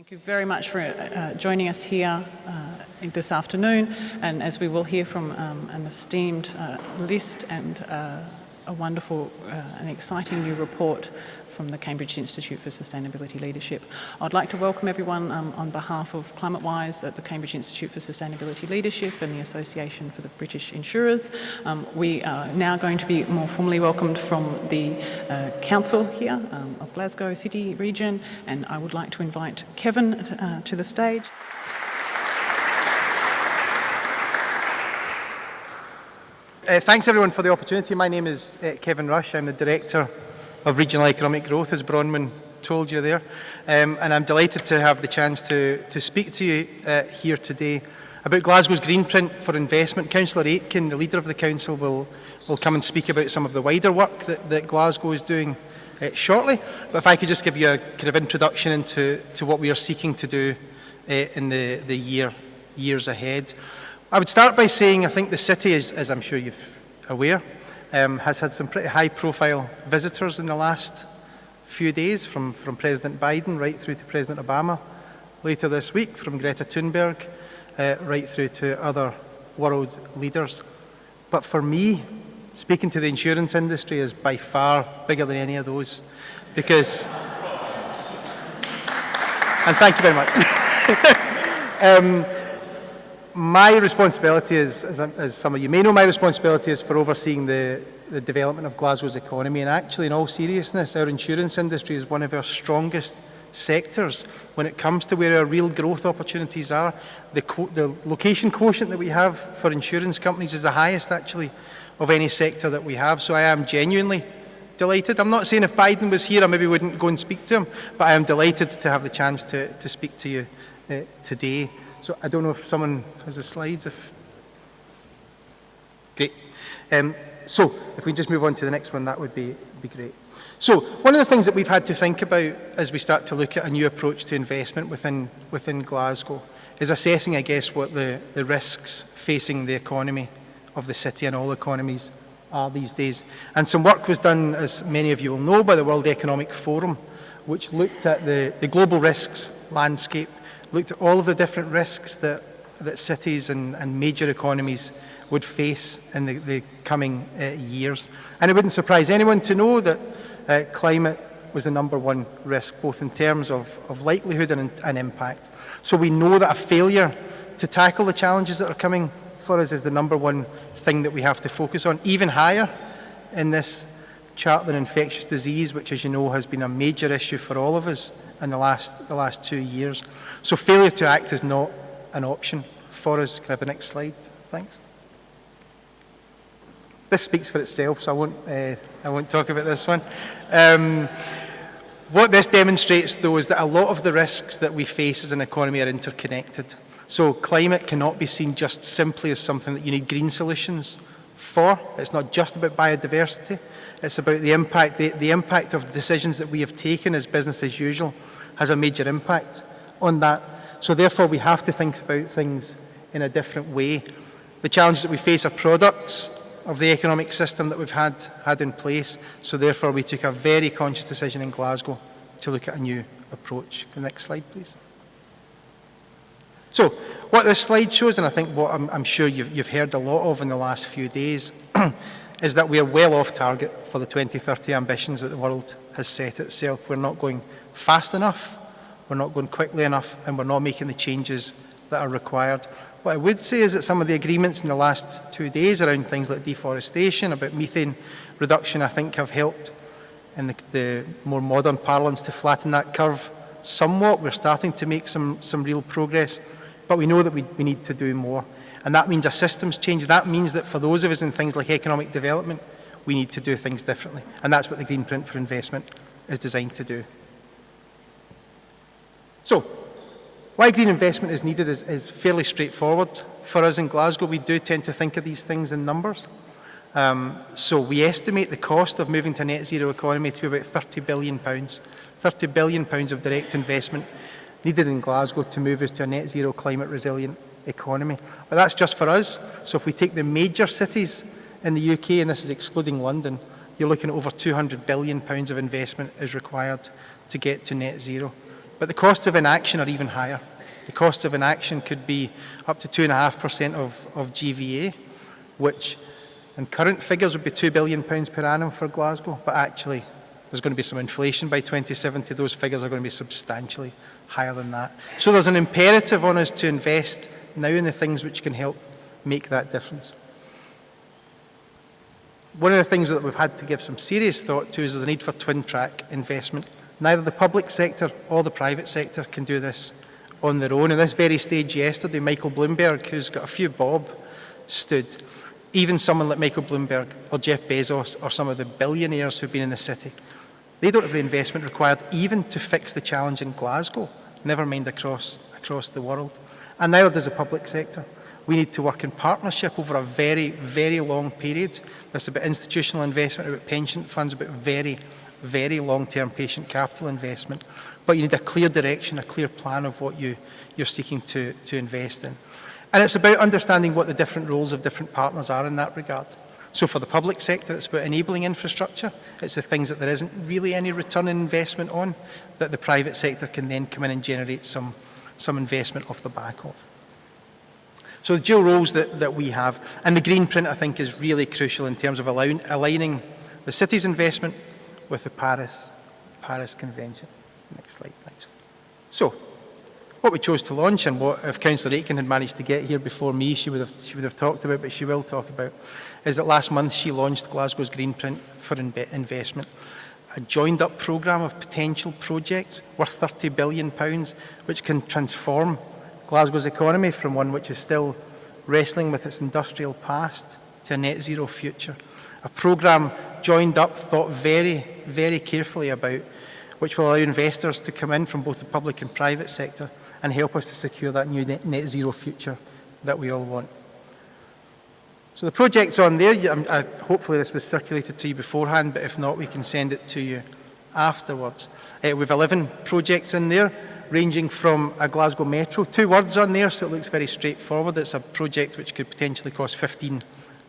Thank you very much for uh, joining us here uh, this afternoon. And as we will hear from um, an esteemed uh, list and uh, a wonderful uh, and exciting new report from the Cambridge Institute for Sustainability Leadership. I'd like to welcome everyone um, on behalf of ClimateWise at the Cambridge Institute for Sustainability Leadership and the Association for the British Insurers. Um, we are now going to be more formally welcomed from the uh, Council here um, of Glasgow City region and I would like to invite Kevin uh, to the stage. Uh, thanks everyone for the opportunity. My name is uh, Kevin Rush. I'm the Director of regional economic growth, as Bronwyn told you there. Um, and I'm delighted to have the chance to, to speak to you uh, here today about Glasgow's Green Print for investment. Councillor Aitken, the leader of the council, will, will come and speak about some of the wider work that, that Glasgow is doing uh, shortly. But if I could just give you a kind of introduction into to what we are seeking to do uh, in the, the year, years ahead. I would start by saying I think the city, is, as I'm sure you're aware, um, has had some pretty high profile visitors in the last few days from, from President Biden right through to President Obama. Later this week from Greta Thunberg uh, right through to other world leaders. But for me, speaking to the insurance industry is by far bigger than any of those because, and thank you very much. um, my responsibility is, as, as, some of you may know, my responsibility is for overseeing the, the development of Glasgow's economy. And actually, in all seriousness, our insurance industry is one of our strongest sectors when it comes to where our real growth opportunities are. The, the location quotient that we have for insurance companies is the highest, actually, of any sector that we have. So I am genuinely delighted. I'm not saying if Biden was here, I maybe wouldn't go and speak to him, but I am delighted to have the chance to, to speak to you uh, today. So I don't know if someone has the slides. If Great. Um, so if we just move on to the next one, that would be, be great. So one of the things that we've had to think about as we start to look at a new approach to investment within, within Glasgow is assessing, I guess, what the, the risks facing the economy of the city and all economies are these days. And some work was done, as many of you will know, by the World Economic Forum, which looked at the, the global risks landscape looked at all of the different risks that, that cities and, and major economies would face in the, the coming uh, years. And it wouldn't surprise anyone to know that uh, climate was the number one risk, both in terms of, of likelihood and, and impact. So we know that a failure to tackle the challenges that are coming for us is the number one thing that we have to focus on, even higher in this chart than infectious disease, which as you know has been a major issue for all of us in the last, the last two years. So failure to act is not an option for us. Can I have the next slide? Thanks. This speaks for itself, so I won't, uh, I won't talk about this one. Um, what this demonstrates, though, is that a lot of the risks that we face as an economy are interconnected. So climate cannot be seen just simply as something that you need green solutions for. It's not just about biodiversity. It's about the impact, the, the impact of the decisions that we have taken as business as usual has a major impact on that. So therefore we have to think about things in a different way. The challenges that we face are products of the economic system that we've had, had in place. So therefore we took a very conscious decision in Glasgow to look at a new approach. The next slide, please. So what this slide shows, and I think what I'm, I'm sure you've, you've heard a lot of in the last few days, is that we are well off target for the 2030 ambitions that the world has set itself. We're not going fast enough, we're not going quickly enough, and we're not making the changes that are required. What I would say is that some of the agreements in the last two days around things like deforestation, about methane reduction, I think have helped in the, the more modern parlance to flatten that curve somewhat. We're starting to make some, some real progress, but we know that we, we need to do more. And that means a systems change. That means that for those of us in things like economic development, we need to do things differently. And that's what the Green Print for Investment is designed to do. So, why green investment is needed is, is fairly straightforward. For us in Glasgow, we do tend to think of these things in numbers. Um, so we estimate the cost of moving to a net zero economy to be about 30 billion pounds. 30 billion pounds of direct investment needed in Glasgow to move us to a net zero climate resilient economy. But that's just for us. So if we take the major cities in the UK, and this is excluding London, you're looking at over 200 billion pounds of investment is required to get to net zero. but the costs of inaction are even higher. The cost of inaction could be up to 2.5% of, of GVA, which in current figures would be £2 billion per annum for Glasgow, but actually there's going to be some inflation by 2070. Those figures are going to be substantially higher than that. So there's an imperative on us to invest now in the things which can help make that difference. One of the things that we've had to give some serious thought to is a need for twin track investment. Neither the public sector or the private sector can do this on their own. In this very stage yesterday, Michael Bloomberg, who's got a few bob, stood. Even someone like Michael Bloomberg or Jeff Bezos or some of the billionaires who've been in the city, they don't have the investment required even to fix the challenge in Glasgow, never mind across, across the world. and neither does the public sector. We need to work in partnership over a very, very long period. That's about institutional investment, about pension funds, about very, very long-term patient capital investment. But you need a clear direction, a clear plan of what you, you're seeking to, to invest in. And it's about understanding what the different roles of different partners are in that regard. So for the public sector, it's about enabling infrastructure. It's the things that there isn't really any return on investment on that the private sector can then come in and generate some some investment off the back of. So the dual roles that, that we have, and the green print I think is really crucial in terms of allowing, aligning the city's investment with the Paris, Paris Convention. Next slide, thanks. So, what we chose to launch and what, if Councillor Aitken had managed to get here before me, she would, have, she would have talked about, but she will talk about, is that last month she launched Glasgow's Green Print for Inve Investment a joined-up programme of potential projects worth £30 billion, which can transform Glasgow's economy from one which is still wrestling with its industrial past to a net zero future. A programme joined up, thought very, very carefully about, which will allow investors to come in from both the public and private sector and help us to secure that new net, net zero future that we all want. So the project's on there. I'm, um, I, uh, hopefully this was circulated to you beforehand, but if not, we can send it to you afterwards. Uh, we've 11 projects in there, ranging from a Glasgow Metro. Two words on there, so it looks very straightforward. It's a project which could potentially cost 15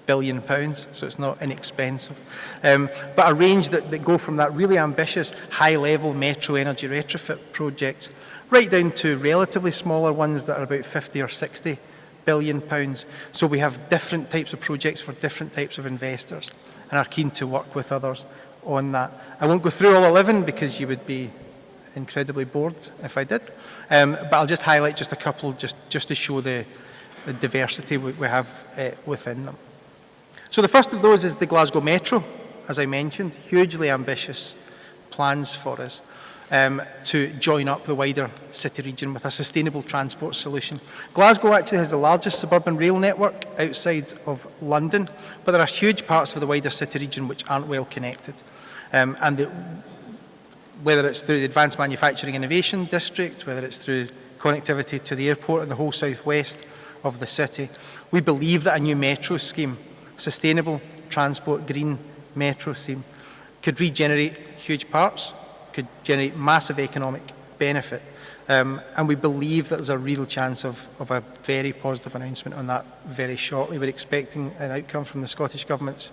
billion pounds, so it's not inexpensive. Um, but a range that, that go from that really ambitious high-level metro energy retrofit project right down to relatively smaller ones that are about 50 or 60 billion pounds. So we have different types of projects for different types of investors and are keen to work with others on that. I won't go through all 11 because you would be incredibly bored if I did, um, but I'll just highlight just a couple just, just to show the, the diversity we, we have uh, within them. So the first of those is the Glasgow Metro, as I mentioned, hugely ambitious plans for us um, to join up the wider city region with a sustainable transport solution. Glasgow actually has the largest suburban rail network outside of London, but there are huge parts of the wider city region which aren't well connected. Um, and the, whether it's through the Advanced Manufacturing Innovation District, whether it's through connectivity to the airport and the whole southwest of the city, we believe that a new metro scheme, sustainable transport green metro scheme, could regenerate huge parts could generate massive economic benefit. Um, and we believe that there's a real chance of, of a very positive announcement on that very shortly. We're expecting an outcome from the Scottish Government's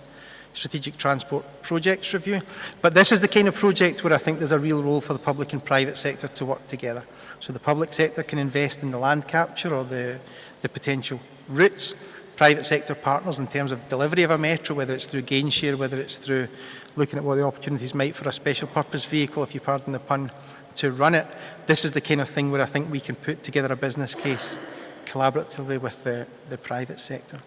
strategic transport projects review. But this is the kind of project where I think there's a real role for the public and private sector to work together. So the public sector can invest in the land capture or the, the potential routes, private sector partners in terms of delivery of a metro, whether it's through gain share, whether it's through looking at what the opportunities might for a special purpose vehicle, if you pardon the pun, to run it. This is the kind of thing where I think we can put together a business case collaboratively with the, the private sector.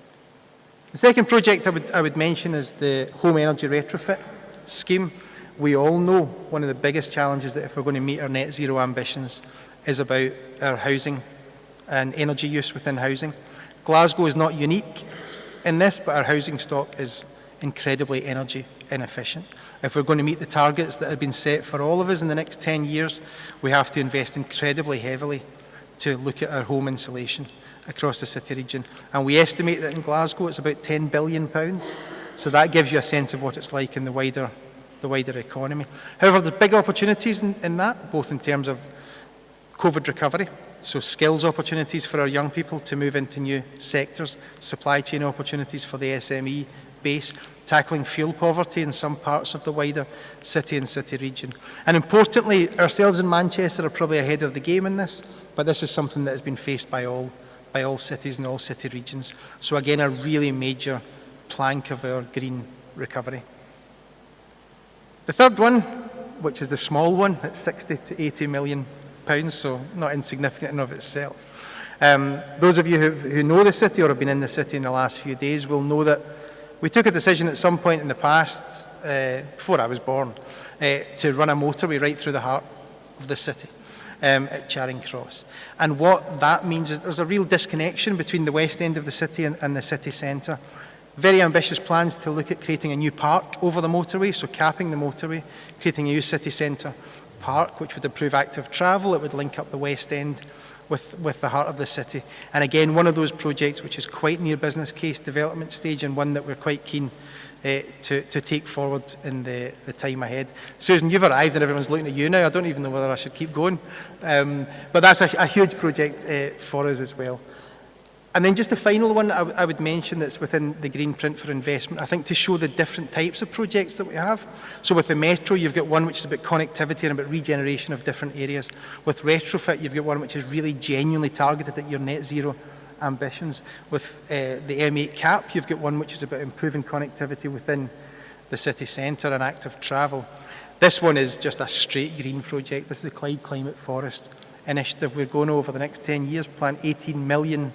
The second project I would, I would mention is the home energy retrofit scheme. We all know one of the biggest challenges that if we're going to meet our net zero ambitions is about our housing and energy use within housing. Glasgow is not unique in this, but our housing stock is incredibly energy inefficient. If we're going to meet the targets that have been set for all of us in the next 10 years, we have to invest incredibly heavily to look at our home insulation across the city region. And we estimate that in Glasgow it's about 10 billion pounds. So that gives you a sense of what it's like in the wider, the wider economy. However, there's big opportunities in, in that, both in terms of COVID recovery, so skills opportunities for our young people to move into new sectors, supply chain opportunities for the SME base, tackling fuel poverty in some parts of the wider city and city region. And importantly, ourselves in Manchester are probably ahead of the game in this, but this is something that has been faced by all, by all cities and all city regions. So again, a really major plank of our green recovery. The third one, which is the small one, at 60 to 80 million pounds, so not insignificant in of itself. Um, those of you who, know the city or have been in the city in the last few days will know that we took a decision at some point in the past, uh, before I was born, uh, to run a motorway right through the heart of the city um, at Charing Cross. And what that means is there's a real disconnection between the west end of the city and, and the city centre. Very ambitious plans to look at creating a new park over the motorway, so capping the motorway, creating a new city centre Park, which would improve active travel. It would link up the West End with, with the heart of the city. And again, one of those projects which is quite near business case development stage and one that we're quite keen uh, to, to take forward in the, the time ahead. Susan, you've arrived and everyone's looking at you now. I don't even know whether I should keep going. Um, but that's a, a huge project uh, for us as well. And then just the final one I, I would mention that's within the green print for investment, I think to show the different types of projects that we have. So with the metro, you've got one which is about connectivity and about regeneration of different areas. With retrofit, you've got one which is really genuinely targeted at your net zero ambitions. With uh, the M8 cap, you've got one which is about improving connectivity within the city centre and active travel. This one is just a straight green project. This is the Clyde Climate Forest initiative. We're going over the next 10 years, plant 18 million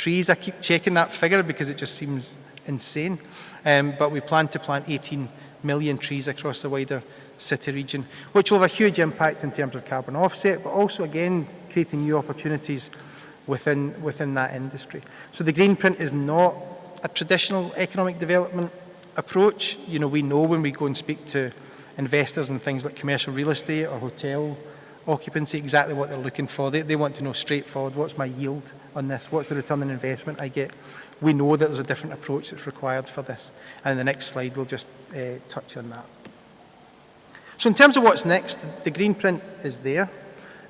trees. I keep checking that figure because it just seems insane. Um, but we plan to plant 18 million trees across the wider city region, which will have a huge impact in terms of carbon offset, but also again creating new opportunities within, within that industry. So the green print is not a traditional economic development approach. You know, we know when we go and speak to investors in things like commercial real estate or hotel occupancy, exactly what they're looking for. They, they want to know straightforward, what's my yield on this? What's the return on investment I get? We know that there's a different approach that's required for this. And in the next slide, we'll just uh, touch on that. So in terms of what's next, the green print is there.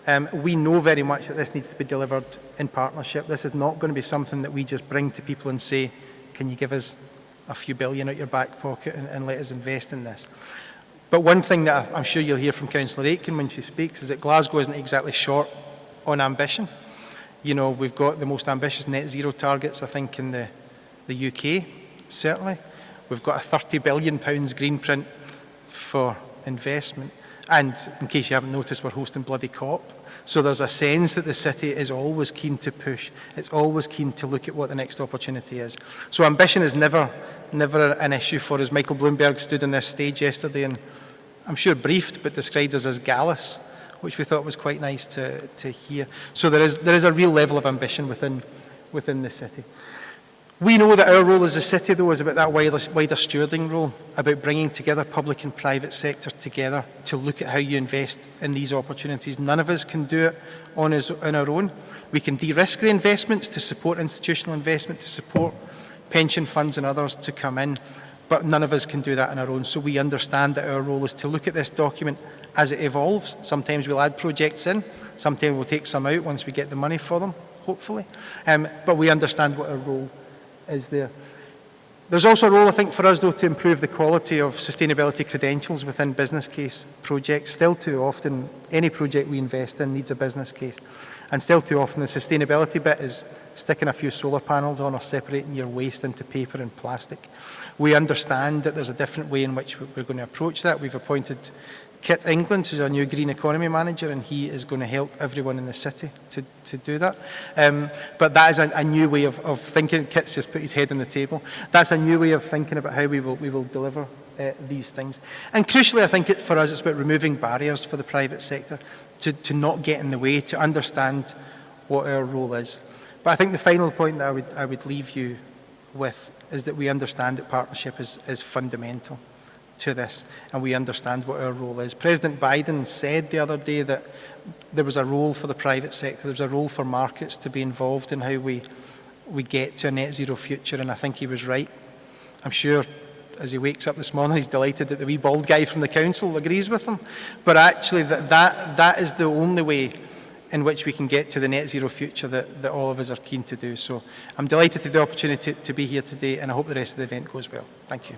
Um, we know very much that this needs to be delivered in partnership. This is not going to be something that we just bring to people and say, can you give us a few billion out your back pocket and, and let us invest in this? But one thing that I'm sure you'll hear from Councillor Aitken when she speaks is that Glasgow isn't exactly short on ambition. You know, we've got the most ambitious net zero targets, I think, in the, the UK, certainly. We've got a £30 billion pounds green print for investment. And in case you haven't noticed, we're hosting Bloody COP. So there's a sense that the city is always keen to push. It's always keen to look at what the next opportunity is. So ambition is never, never an issue for us. Michael Bloomberg stood on this stage yesterday and I'm sure briefed, but described us as gallus, which we thought was quite nice to, to hear. So there is, there is a real level of ambition within, within the city. We know that our role as a city, though, is about that wider, wider stewarding role, about bringing together public and private sector together to look at how you invest in these opportunities. None of us can do it on, his, on our own. We can de-risk the investments to support institutional investment, to support pension funds and others to come in but none of us can do that on our own. So we understand that our role is to look at this document as it evolves. Sometimes we'll add projects in, sometimes we'll take some out once we get the money for them, hopefully. Um, but we understand what our role is there. There's also a role, I think, for us, though, to improve the quality of sustainability credentials within business case projects. Still too often, any project we invest in needs a business case. And still too often, the sustainability bit is sticking a few solar panels on or separating your waste into paper and plastic. We understand that there's a different way in which we're going to approach that. We've appointed Kit England, who's our new Green Economy Manager, and he is going to help everyone in the city to, to do that. Um, but that is a, a new way of, of thinking. Kit's just put his head on the table. That's a new way of thinking about how we will, we will deliver uh, these things. And crucially, I think it, for us, it's about removing barriers for the private sector to, to not get in the way, to understand what our role is. But I think the final point that I would, I would leave you with is that we understand that partnership is, is fundamental to this, and we understand what our role is. President Biden said the other day that there was a role for the private sector, there was a role for markets to be involved in how we, we get to a net zero future, and I think he was right. I'm sure as he wakes up this morning, he's delighted that the wee bald guy from the council agrees with him. But actually, that, that, that is the only way in which we can get to the net zero future that, that all of us are keen to do. So I'm delighted to the opportunity to be here today and I hope the rest of the event goes well. Thank you.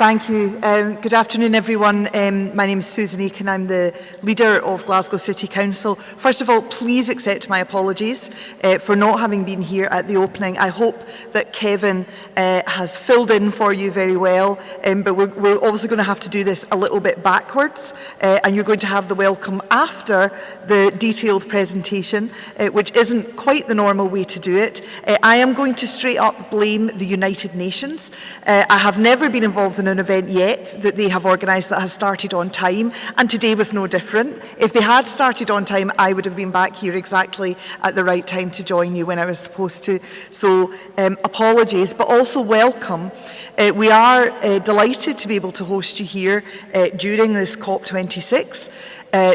Thank you. Um, good afternoon, everyone. Um, my name is Susan Aitken. I'm the leader of Glasgow City Council. First of all, please accept my apologies uh, for not having been here at the opening. I hope that Kevin uh, has filled in for you very well, um, but we're, we're obviously going to have to do this a little bit backwards, uh, and you're going to have the welcome after the detailed presentation, uh, which isn't quite the normal way to do it. Uh, I am going to straight up blame the United Nations. Uh, I have never been involved in an event yet that they have organised that has started on time, and today was no different. If they had started on time, I would have been back here exactly at the right time to join you when I was supposed to. So um, apologies, but also welcome. Uh, we are uh, delighted to be able to host you here uh, during this COP26. Uh,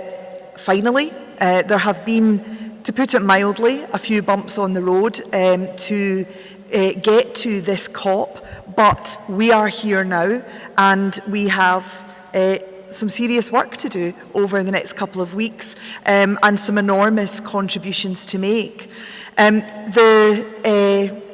finally, uh, there have been, to put it mildly, a few bumps on the road um, to uh, get to this COP. but we are here now and we have uh, some serious work to do over the next couple of weeks um, and some enormous contributions to make. Um, the uh,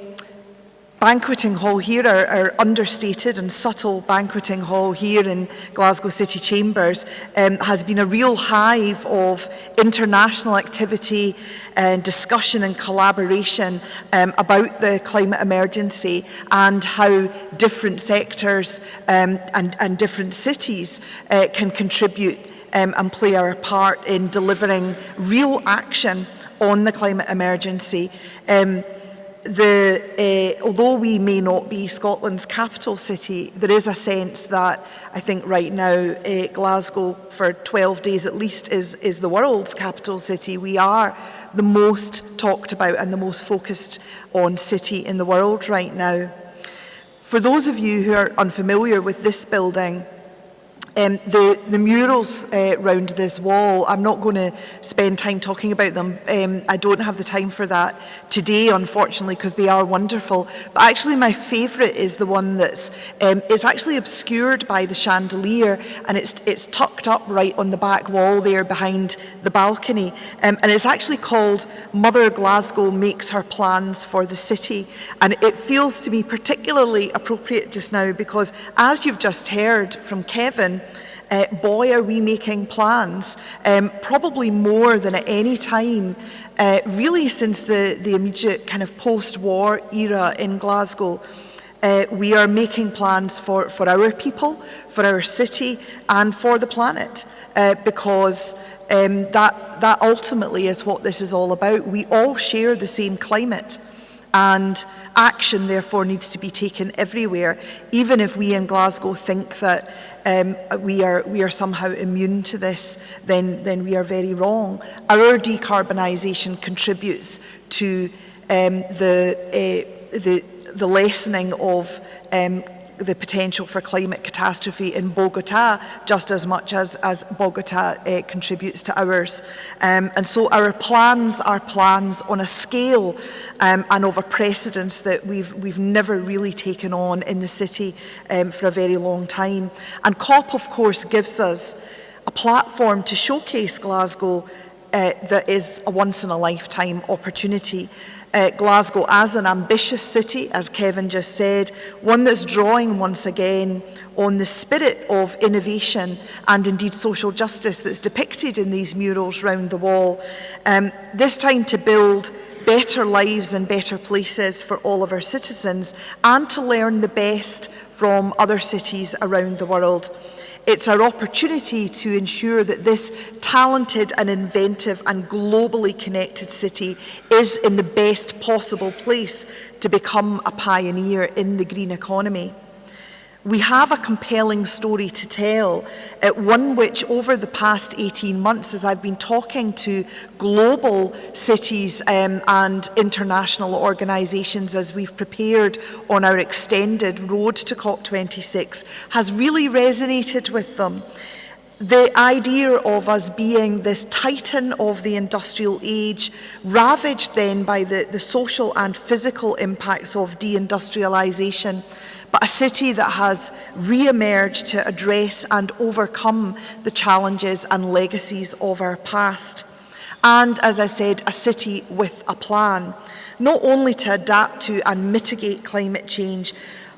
banqueting hall here, our, our understated and subtle banqueting hall here in Glasgow City Chambers, um, has been a real hive of international activity and discussion and collaboration um, about the climate emergency and how different sectors um, and, and different cities uh, can contribute um, and play our part in delivering real action on the climate emergency. Um, the, uh, although we may not be Scotland's capital city, there is a sense that I think right now uh, Glasgow for 12 days at least is, is the world's capital city. We are the most talked about and the most focused on city in the world right now. For those of you who are unfamiliar with this building, Um, the, the murals uh, round this wall, I'm not going to spend time talking about them. Um, I don't have the time for that today, unfortunately, because they are wonderful. But actually, my favourite is the one that's um, is actually obscured by the chandelier, and it's it's tucked up right on the back wall there behind the balcony. Um, and it's actually called Mother Glasgow Makes Her Plans for the City. And it feels to me particularly appropriate just now because, as you've just heard from Kevin, uh, boy, are we making plans, um, probably more than at any time, uh, really since the, the immediate kind of post-war era in Glasgow. Uh, we are making plans for, for our people, for our city and for the planet uh, because um, that, that ultimately is what this is all about. We all share the same climate and action therefore needs to be taken everywhere even if we in Glasgow think that um, we, are, we are somehow immune to this, then, then we are very wrong. Our decarbonisation contributes to um, the, uh, the, the lessening of um, the potential for climate catastrophe in Bogota just as much as, as Bogota uh, contributes to ours. Um, and so our plans are plans on a scale um, and of a precedence that we've, we've never really taken on in the city um, for a very long time. And COP, of course, gives us a platform to showcase Glasgow uh, that is a once-in-a-lifetime opportunity uh, Glasgow as an ambitious city, as Kevin just said, one that's drawing once again on the spirit of innovation and indeed social justice that's depicted in these murals round the wall, um, this time to build better lives and better places for all of our citizens and to learn the best from other cities around the world. It's our opportunity to ensure that this talented and inventive and globally connected city is in the best possible place to become a pioneer in the green economy. We have a compelling story to tell, uh, one which over the past 18 months, as I've been talking to global cities um, and international organisations as we've prepared on our extended road to COP26, has really resonated with them. the idea of us being this titan of the industrial age, ravaged then by the, the social and physical impacts of deindustrialisation, but a city that has re-emerged to address and overcome the challenges and legacies of our past. And as I said, a city with a plan, not only to adapt to and mitigate climate change,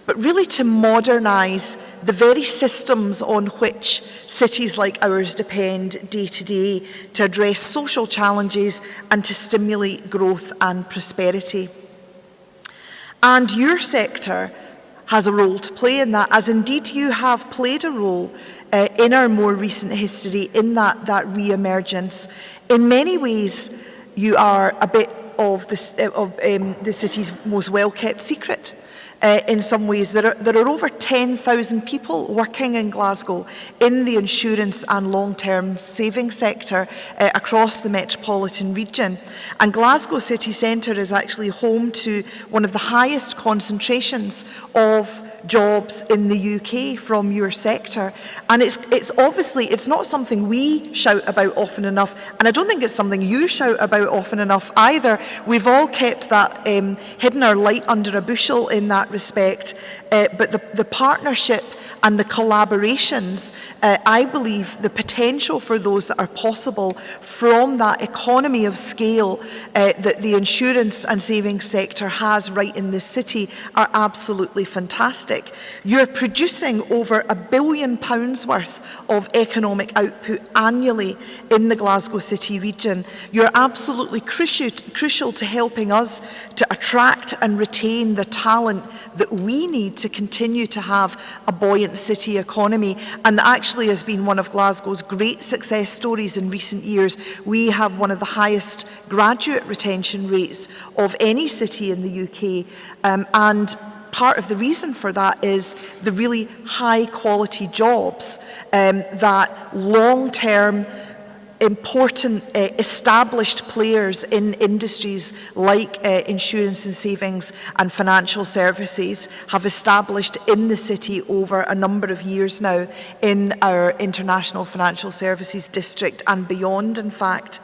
but really to modernise the very systems on which cities like ours depend day to day to address social challenges and to stimulate growth and prosperity. And your sector has a role to play in that, as indeed you have played a role uh, in our more recent history, in that, that re-emergence. In many ways, you are a bit of the, of, um, the city's most well-kept secret. Uh, in some ways. There are, there are over 10,000 people working in Glasgow in the insurance and long-term saving sector uh, across the metropolitan region. And Glasgow city centre is actually home to one of the highest concentrations of jobs in the UK from your sector. And it's, it's obviously, it's not something we shout about often enough, and I don't think it's something you shout about often enough either. We've all kept that, um, hidden our light under a bushel in that respect, uh, but the, the partnership and the collaborations, uh, I believe the potential for those that are possible from that economy of scale uh, that the insurance and savings sector has right in this city are absolutely fantastic. You're producing over a billion pounds worth of economic output annually in the Glasgow City region. You're absolutely crucial, crucial to helping us to attract and retain the talent that we need to continue to have a buoyant city economy and that actually has been one of Glasgow's great success stories in recent years. We have one of the highest graduate retention rates of any city in the UK um, and part of the reason for that is the really high quality jobs um, that long term important uh, established players in industries like uh, insurance and savings and financial services have established in the city over a number of years now in our international financial services district and beyond in fact.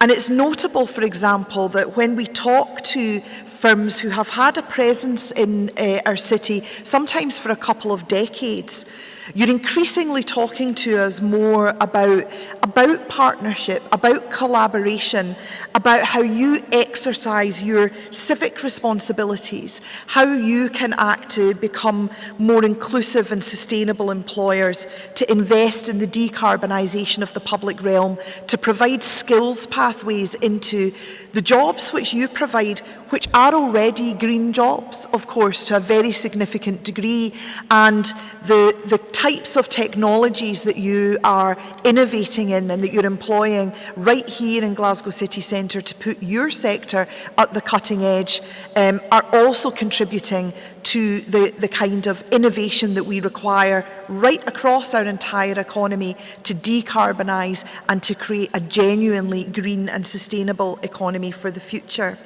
And it's notable, for example, that when we talk to firms who have had a presence in uh, our city, sometimes for a couple of decades, You're increasingly talking to us more about, about partnership, about collaboration, about how you exercise your civic responsibilities, how you can act to become more inclusive and sustainable employers, to invest in the decarbonisation of the public realm, to provide skills pathways into The jobs which you provide, which are already green jobs, of course, to a very significant degree, and the, the types of technologies that you are innovating in and that you're employing right here in Glasgow City Centre to put your sector at the cutting edge um, are also contributing to the, the kind of innovation that we require right across our entire economy to decarbonise and to create a genuinely green and sustainable economy for the future.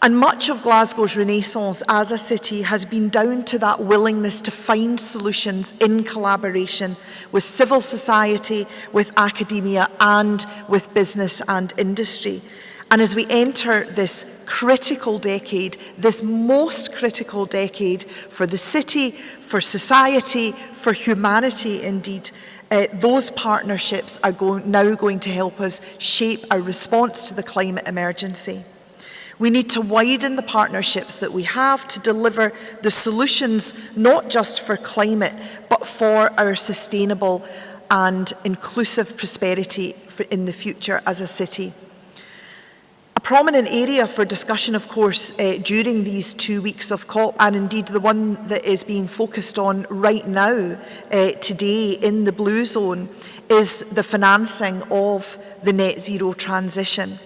And much of Glasgow's renaissance as a city has been down to that willingness to find solutions in collaboration with civil society, with academia and with business and industry. And as we enter this critical decade, this most critical decade for the city, for society, for humanity indeed, uh, those partnerships are going, now going to help us shape our response to the climate emergency. We need to widen the partnerships that we have to deliver the solutions not just for climate but for our sustainable and inclusive prosperity in the future as a city prominent area for discussion, of course, uh, during these two weeks of COP, and indeed the one that is being focused on right now, uh, today, in the Blue Zone, is the financing of the net zero transition.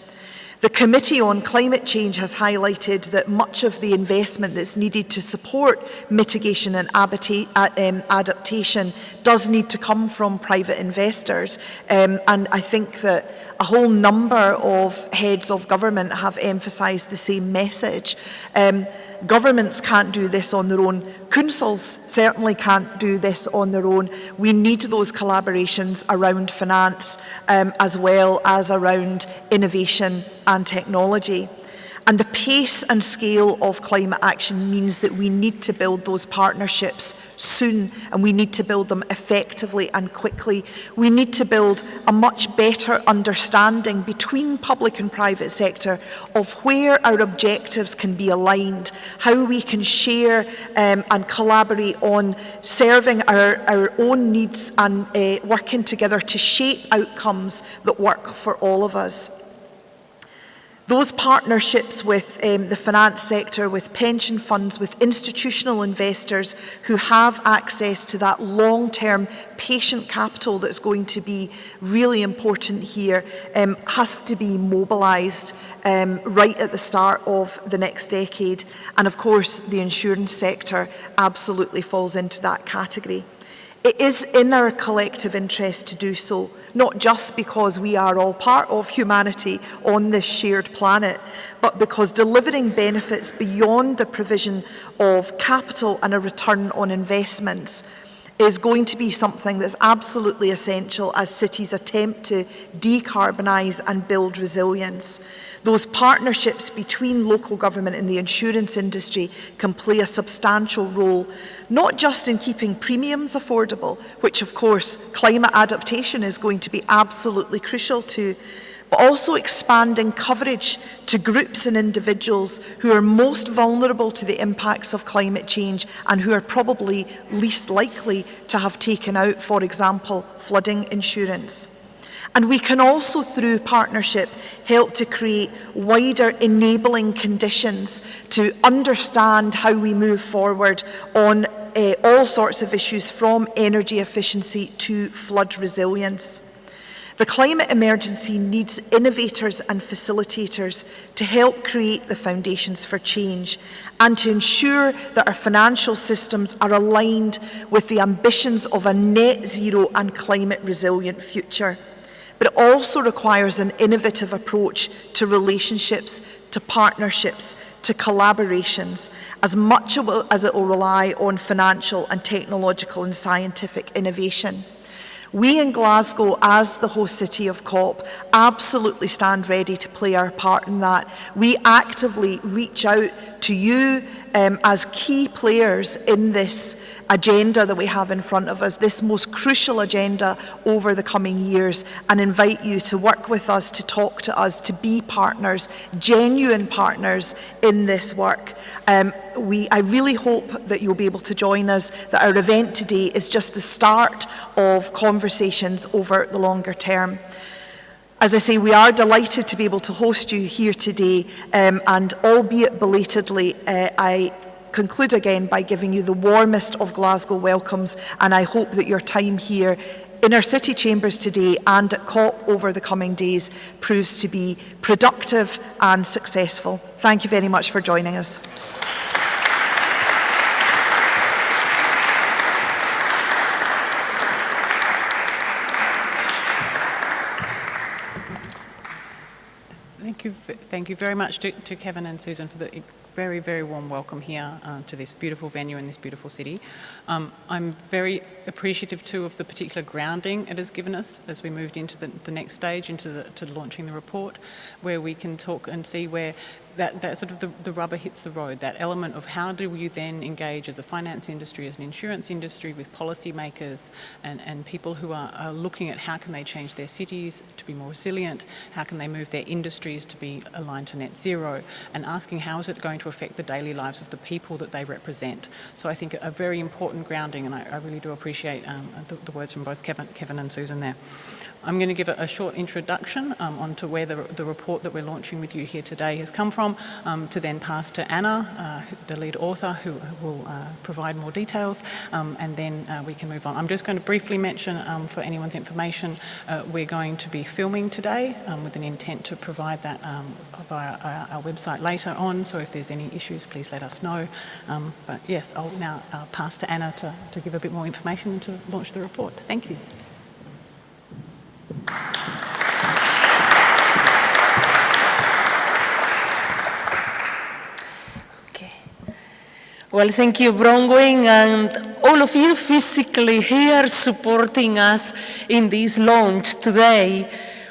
The Committee on Climate Change has highlighted that much of the investment that's needed to support mitigation and adaptation does need to come from private investors. Um, and I think that a whole number of heads of government have emphasised the same message. Um, governments can't do this on their own. Councils certainly can't do this on their own. We need those collaborations around finance um, as well as around innovation and technology. And the pace and scale of climate action means that we need to build those partnerships soon and we need to build them effectively and quickly. We need to build a much better understanding between public and private sector of where our objectives can be aligned, how we can share um, and collaborate on serving our, our own needs and uh, working together to shape outcomes that work for all of us. Those partnerships with um, the finance sector, with pension funds, with institutional investors who have access to that long-term patient capital that's going to be really important here um, has to be mobilised um, right at the start of the next decade. And of course, the insurance sector absolutely falls into that category. It is in our collective interest to do so not just because we are all part of humanity on this shared planet, but because delivering benefits beyond the provision of capital and a return on investments is going to be something that's absolutely essential as cities attempt to decarbonise and build resilience. Those partnerships between local government and the insurance industry can play a substantial role, not just in keeping premiums affordable, which of course climate adaptation is going to be absolutely crucial to, but also expanding coverage to groups and individuals who are most vulnerable to the impacts of climate change and who are probably least likely to have taken out, for example, flooding insurance. And we can also, through partnership, help to create wider enabling conditions to understand how we move forward on uh, all sorts of issues from energy efficiency to flood resilience. The climate emergency needs innovators and facilitators to help create the foundations for change and to ensure that our financial systems are aligned with the ambitions of a net zero and climate resilient future but it also requires an innovative approach to relationships, to partnerships, to collaborations, as much as it will rely on financial and technological and scientific innovation. We in Glasgow, as the host city of COP, absolutely stand ready to play our part in that. We actively reach out to you um, as key players in this agenda that we have in front of us, this most crucial agenda over the coming years, and invite you to work with us, to talk to us, to be partners, genuine partners in this work. Um, we, I really hope that you'll be able to join us, that our event today is just the start of conversations over the longer term. As I say, we are delighted to be able to host you here today um, and albeit belatedly, uh, I conclude again by giving you the warmest of Glasgow welcomes and I hope that your time here in our city chambers today and at COP over the coming days proves to be productive and successful. Thank you very much for joining us. You, thank you very much to, to Kevin and Susan for the very, very warm welcome here uh, to this beautiful venue in this beautiful city. Um, I'm very appreciative too of the particular grounding it has given us as we moved into the, the next stage, into the, to launching the report, where we can talk and see where that, that sort of the, the rubber hits the road, that element of how do you then engage as a finance industry, as an insurance industry with policymakers and, and people who are, are looking at how can they change their cities to be more resilient, how can they move their industries to be aligned to net zero, and asking how is it going to affect the daily lives of the people that they represent. So I think a, very important grounding, and I, I really do appreciate um, the, the words from both Kevin, Kevin and Susan there. I'm going to give a, a short introduction um, onto where the, the, report that we're launching with you here today has come from, um, to then pass to Anna, uh, the lead author, who, will uh, provide more details, um, and then uh, we can move on. I'm just going to briefly mention, um, for anyone's information, uh, we're going to be filming today um, with an intent to provide that um, via our, our, website later on, so if there's any issues, please let us know. but yes, I'll now uh, pass to Anna to, to give a bit more information and to launch the report. Thank you. Okay. Well, thank you, Bronwyn, and all of you physically here supporting us in this launch today.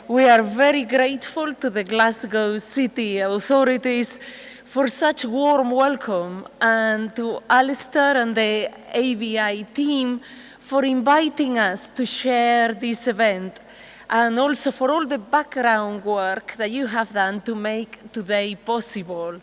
We are very grateful to the Glasgow City authorities for such warm welcome and to Alistair and the ABI team for inviting us to share this event and also for all the background work that you have done to make today possible.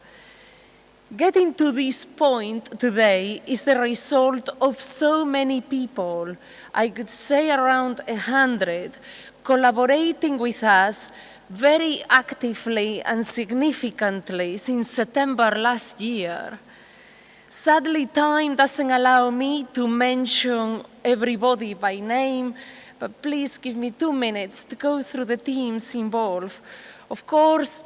Getting to this point today is the result of so many people, I could say around a hundred, collaborating with us very actively and significantly since September last year. Sadly, time doesn't allow me to mention everybody by name, but please give me two minutes to go through the teams involved. Of course,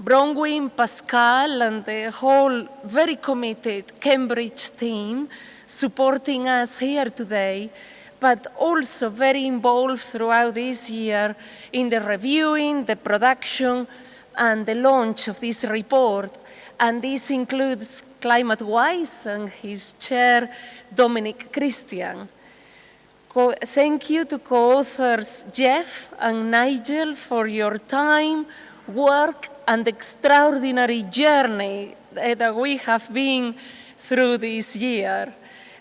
Bronwyn, Pascal, and the whole very committed Cambridge team supporting us here today, but also very involved throughout this year in the reviewing, the production, and the launch of this report. And this includes ClimateWise and his chair, Dominic Christian. Thank you to co-authors Geoff and Nigel for your time, work, and extraordinary journey eh, that we have been through this year.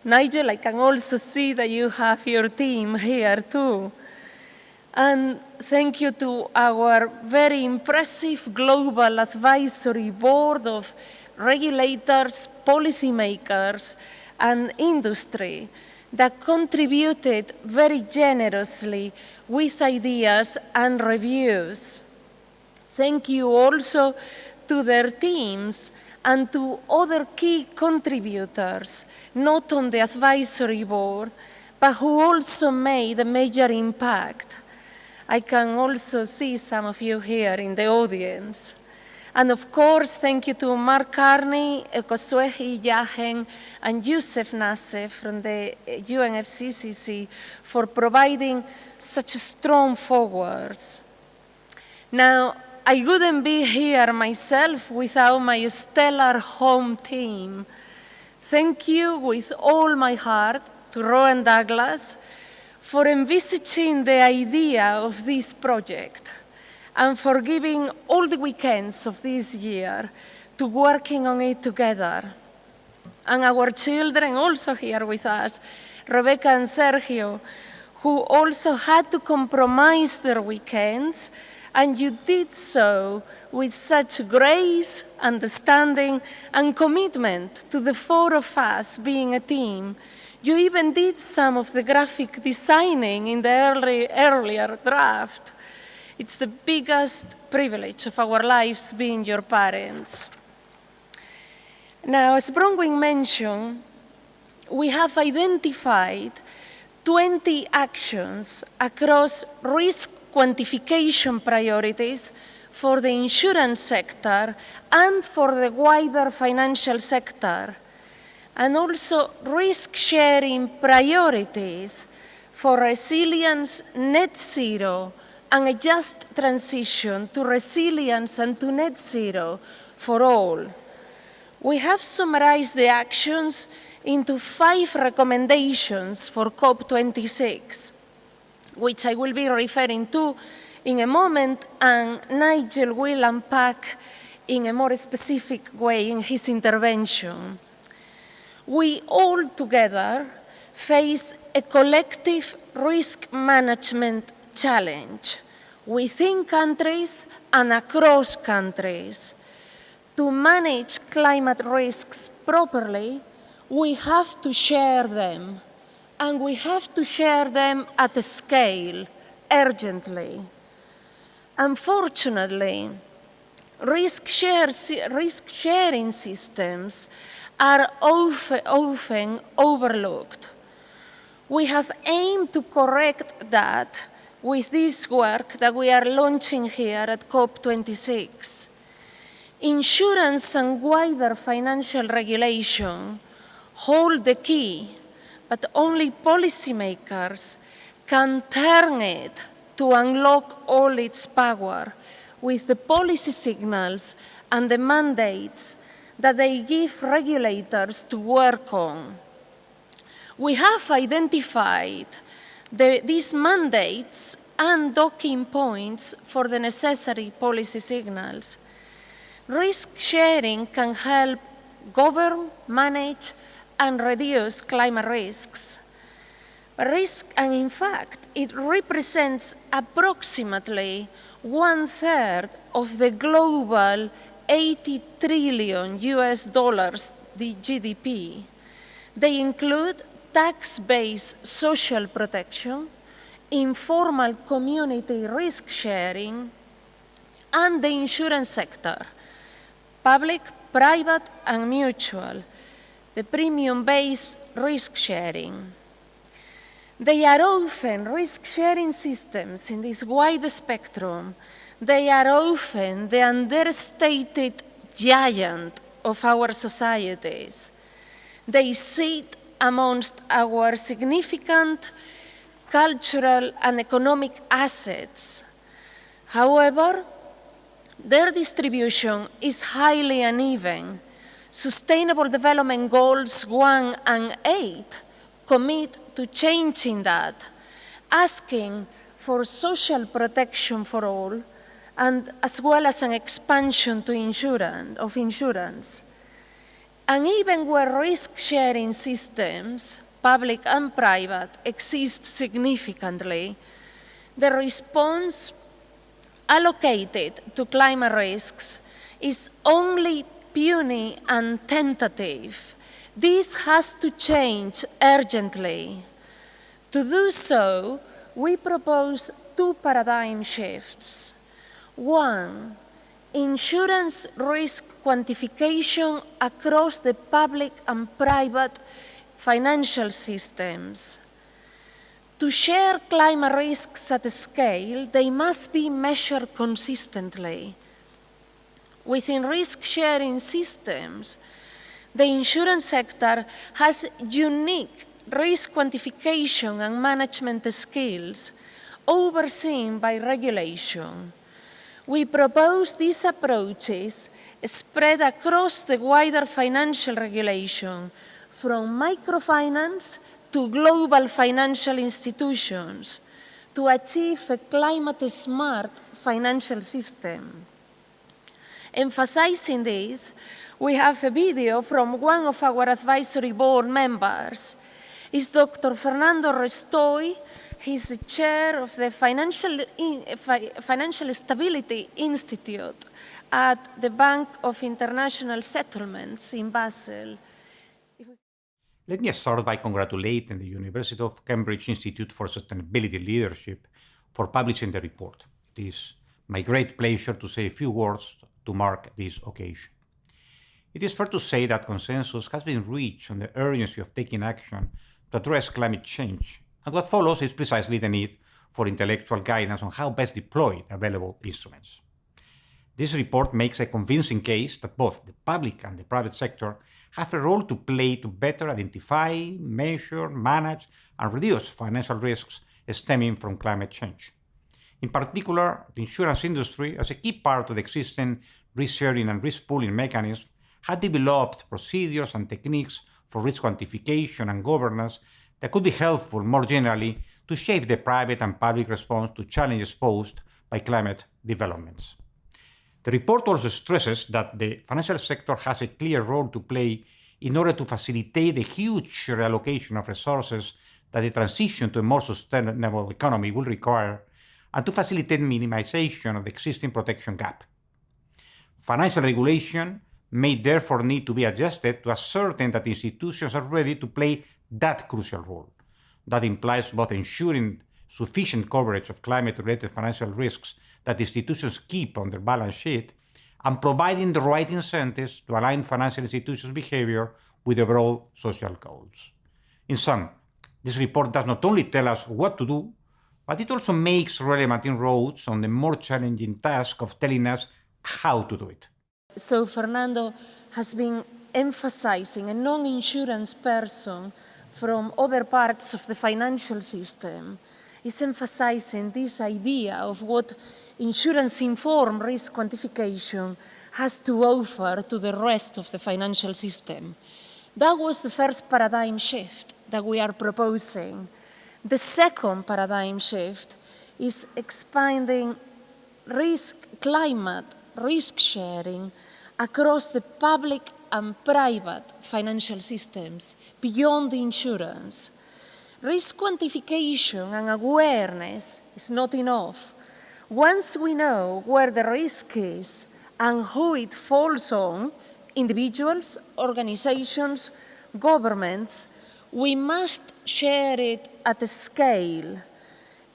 Nigel, I can also see that you have your team here too. And thank you to our very impressive global advisory board of regulators, policymakers, and industry that contributed very generously with ideas and reviews. Thank you also to their teams and to other key contributors, not on the advisory board, but who also made a major impact. I can also see some of you here in the audience. And of course, thank you to Mark Carney, eh, Ekhosuehi Iyahen, and Youssef Nassef from the eh, UNFCCC for providing such strong forwards. Now, I wouldn't be here myself without my stellar home team. Thank you with all my heart to Rowan Douglas for envisaging the idea of this project and for giving all the weekends of this year to working on it together. And our children also here with us, Rebecca and Sergio, who also had to compromise their weekends and you did so with such grace, understanding, and commitment to the four of us being a team. You even did some of the graphic designing in the early, earlier draft. It's the biggest privilege of our lives being your parents. Now, as Bronwyn mentioned, we have identified 20 actions across risk quantification priorities for the insurance sector and for the wider financial sector, and also risk-sharing priorities for resilience, net zero, and a just transition to resilience and to net zero for all. We have summarized the actions into five recommendations for COP26 which I will be referring to in a moment, and Nigel will unpack in a more specific way in his intervention. We all together face a collective risk management challenge within countries and across countries. To manage climate risks properly, we have to share them and we have to share them at a scale, urgently. Unfortunately, risk, share, risk sharing systems are often, often overlooked. We have aimed to correct that with this work that we are launching here at COP26. Insurance and wider financial regulation hold the key but only policymakers can turn it to unlock all its power with the policy signals and the mandates that they give regulators to work on. We have identified the, these mandates and docking points for the necessary policy signals. Risk sharing can help govern, manage, and reduce climate risks. Risk, and in fact, it represents approximately one third of the global 80 trillion US dollars the GDP. They include tax-based social protection, informal community risk sharing, and the insurance sector, public, private, and mutual, the premium-based risk sharing. They are often risk-sharing systems in this wide spectrum. They are often the understated giant of our societies. They sit amongst our significant cultural and economic assets. However, their distribution is highly uneven. Sustainable Development Goals 1 and 8 commit to changing that, asking for social protection for all, and as well as an expansion to insurance, of insurance. And even where risk-sharing systems, public and private, exist significantly, the response allocated to climate risks is only puny and tentative. This has to change urgently. To do so, we propose two paradigm shifts. One, insurance risk quantification across the public and private financial systems. To share climate risks at scale, they must be measured consistently. Within risk-sharing systems, the insurance sector has unique risk quantification and management skills overseen by regulation. We propose these approaches spread across the wider financial regulation from microfinance to global financial institutions to achieve a climate-smart financial system. Emphasizing this, we have a video from one of our advisory board members. It's Dr. Fernando Restoy. He's the chair of the Financial, Financial Stability Institute at the Bank of International Settlements in Basel. Let me start by congratulating the University of Cambridge Institute for Sustainability Leadership for publishing the report. It is my great pleasure to say a few words to mark this occasion. It is fair to say that consensus has been reached on the urgency of taking action to address climate change, and what follows is precisely the need for intellectual guidance on how best deploy available instruments. This report makes a convincing case that both the public and the private sector have a role to play to better identify, measure, manage, and reduce financial risks stemming from climate change. In particular, the insurance industry, as a key part of the existing risk-sharing and risk-pooling mechanism, had developed procedures and techniques for risk quantification and governance that could be helpful more generally to shape the private and public response to challenges posed by climate developments. The report also stresses that the financial sector has a clear role to play in order to facilitate the huge reallocation of resources that the transition to a more sustainable economy will require, and to facilitate minimization of the existing protection gap. Financial regulation may therefore need to be adjusted to ascertain that institutions are ready to play that crucial role. That implies both ensuring sufficient coverage of climate-related financial risks that institutions keep on their balance sheet and providing the right incentives to align financial institutions' behavior with overall social goals. In sum, this report does not only tell us what to do, but it also makes relevant inroads on the more challenging task of telling us how to do it. So Fernando has been emphasizing a non-insurance person from other parts of the financial system is emphasizing this idea of what insurance-informed risk quantification has to offer to the rest of the financial system. That was the first paradigm shift that we are proposing. The second paradigm shift is expanding risk climate risk sharing across the public and private financial systems beyond the insurance. Risk quantification and awareness is not enough. Once we know where the risk is and who it falls on, individuals, organizations, governments, we must share it at a scale.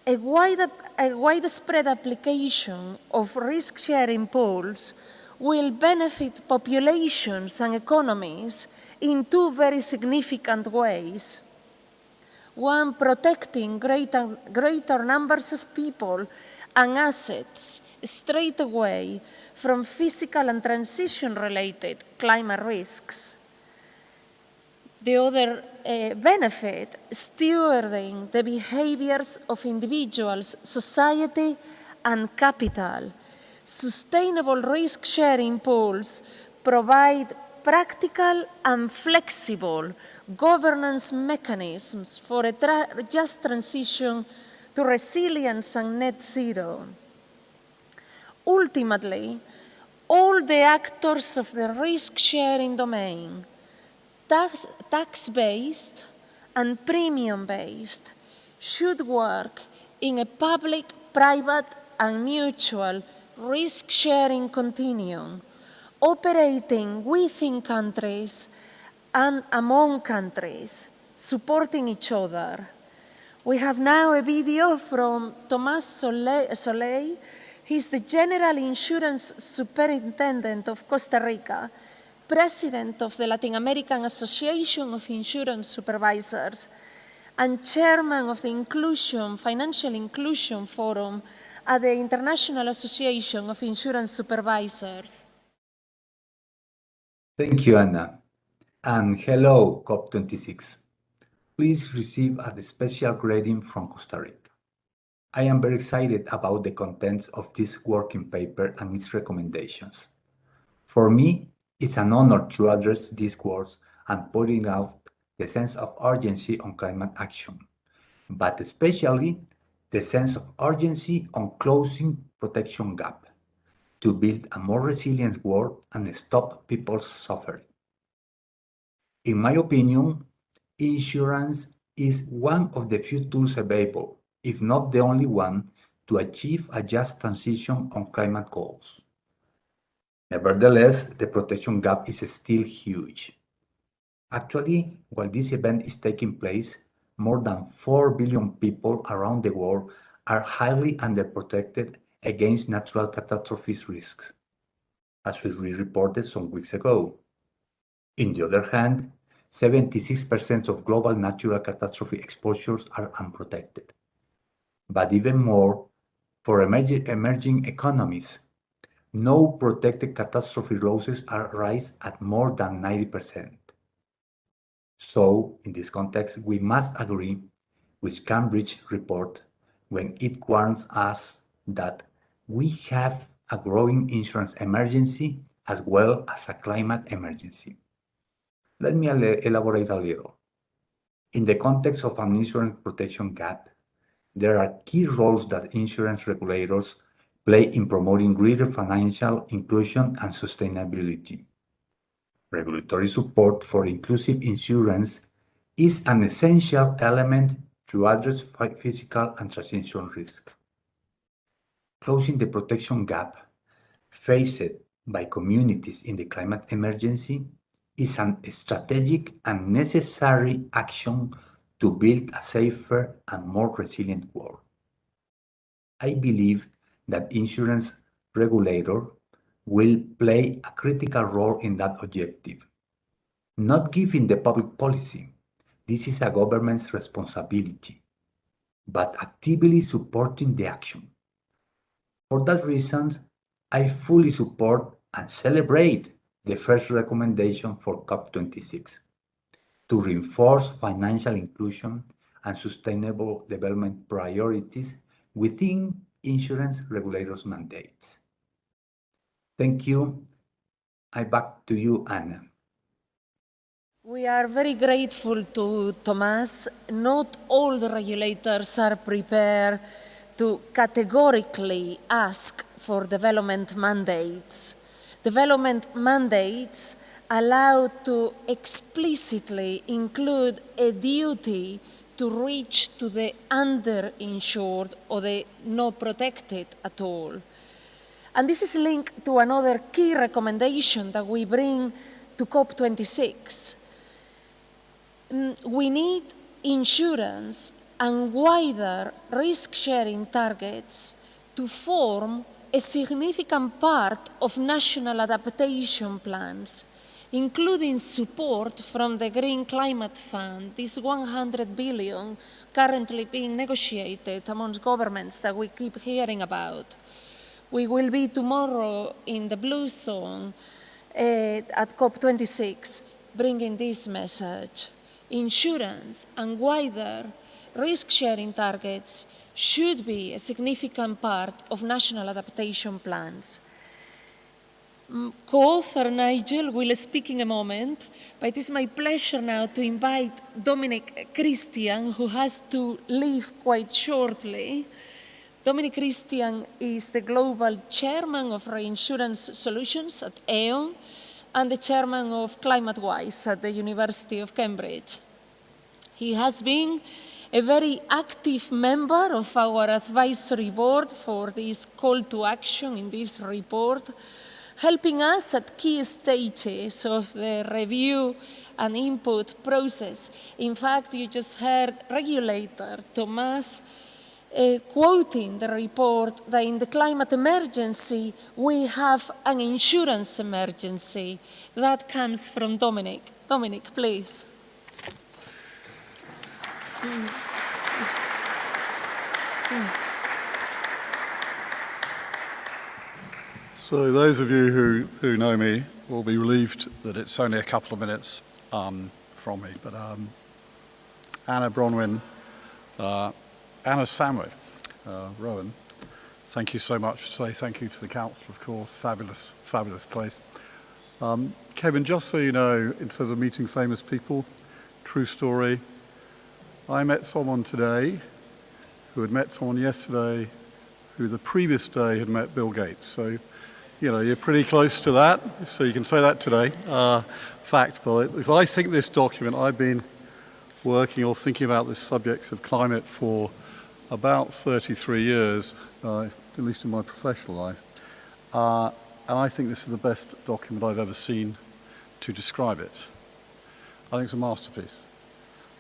A, wide, a widespread application of risk-sharing pools will benefit populations and economies in two very significant ways. One, protecting greater, greater numbers of people and assets straight away from physical and transition-related climate risks. The other uh, benefit, stewarding the behaviors of individuals, society, and capital. Sustainable risk-sharing pools provide practical and flexible governance mechanisms for a tra just transition to resilience and net zero. Ultimately, all the actors of the risk-sharing domain, tax-based and premium-based, should work in a public, private and mutual risk-sharing continuum, operating within countries and among countries, supporting each other. We have now a video from Thomas Soley. He's the General Insurance Superintendent of Costa Rica, President of the Latin American Association of Insurance Supervisors, and Chairman of the Inclusion, Financial Inclusion Forum at the International Association of Insurance Supervisors. Thank you, Anna. And hello, COP26 please receive a special greeting from Costa Rica. I am very excited about the contents of this working paper and its recommendations. For me, it's an honor to address these words and pointing out the sense of urgency on climate action, but especially the sense of urgency on closing protection gap to build a more resilient world and stop people's suffering. In my opinion, insurance is one of the few tools available, if not the only one, to achieve a just transition on climate goals. Nevertheless, the protection gap is still huge. Actually, while this event is taking place, more than 4 billion people around the world are highly underprotected against natural catastrophes risks, as we reported some weeks ago. In the other hand, 76% of global natural catastrophe exposures are unprotected. But even more, for emerging, emerging economies, no protected catastrophe losses are rise at more than 90%. So, in this context, we must agree with Cambridge report when it warns us that we have a growing insurance emergency as well as a climate emergency. Let me elaborate a little. In the context of an insurance protection gap, there are key roles that insurance regulators play in promoting greater financial inclusion and sustainability. Regulatory support for inclusive insurance is an essential element to address physical and transition risk. Closing the protection gap faced by communities in the climate emergency is an strategic and necessary action to build a safer and more resilient world. I believe that insurance regulator will play a critical role in that objective. Not giving the public policy, this is a government's responsibility, but actively supporting the action. For that reason, I fully support and celebrate the first recommendation for COP26 to reinforce financial inclusion and sustainable development priorities within insurance regulators' mandates. Thank you, I back to you, Anna. We are very grateful to Thomas. Not all the regulators are prepared to categorically ask for development mandates. Development mandates allow to explicitly include a duty to reach to the underinsured or the not protected at all. And this is linked to another key recommendation that we bring to COP26. Mm, We need insurance and wider risk sharing targets to form a significant part of national adaptation plans, including support from the Green Climate Fund, this 100 billion currently being negotiated amongst governments that we keep hearing about. We will be tomorrow in the Blue Zone eh, at COP26 bringing this message. Insurance and wider risk sharing targets should be a significant part of national adaptation plans. Mm, Co-author Nigel will speak in a moment, but it is my pleasure now to invite Dominic Christian, who has to leave quite shortly. Dominic Christian is the global chairman of Reinsurance Solutions at Aon and the chairman of ClimateWise at the University of Cambridge. He has been a very active member of our advisory board for this call to action in this report, helping us at key stages of the review and input process. In fact, you just heard regulator Thomas uh, quoting the report that in the climate emergency, we have an insurance emergency. That comes from Dominic. Dominic, please. So those of you who, who know me will be relieved that it's only a couple of minutes um, from me. But um, Anna Bronwyn, uh, Anna's family, uh, Rowan, thank you so much. Say thank you to the council, of course. Fabulous, fabulous place. Um, Kevin, just so you know, in terms of meeting famous people, true story. I met someone today who had met someone yesterday who the previous day had met Bill Gates. So, you know, you're pretty close to that. So you can say that today. Uh, fact, but if I think this document, I've been working or thinking about this subject of climate for about 33 years, uh, at least in my professional life. Uh, and I think this is the best document I've ever seen to describe it. I think it's a masterpiece.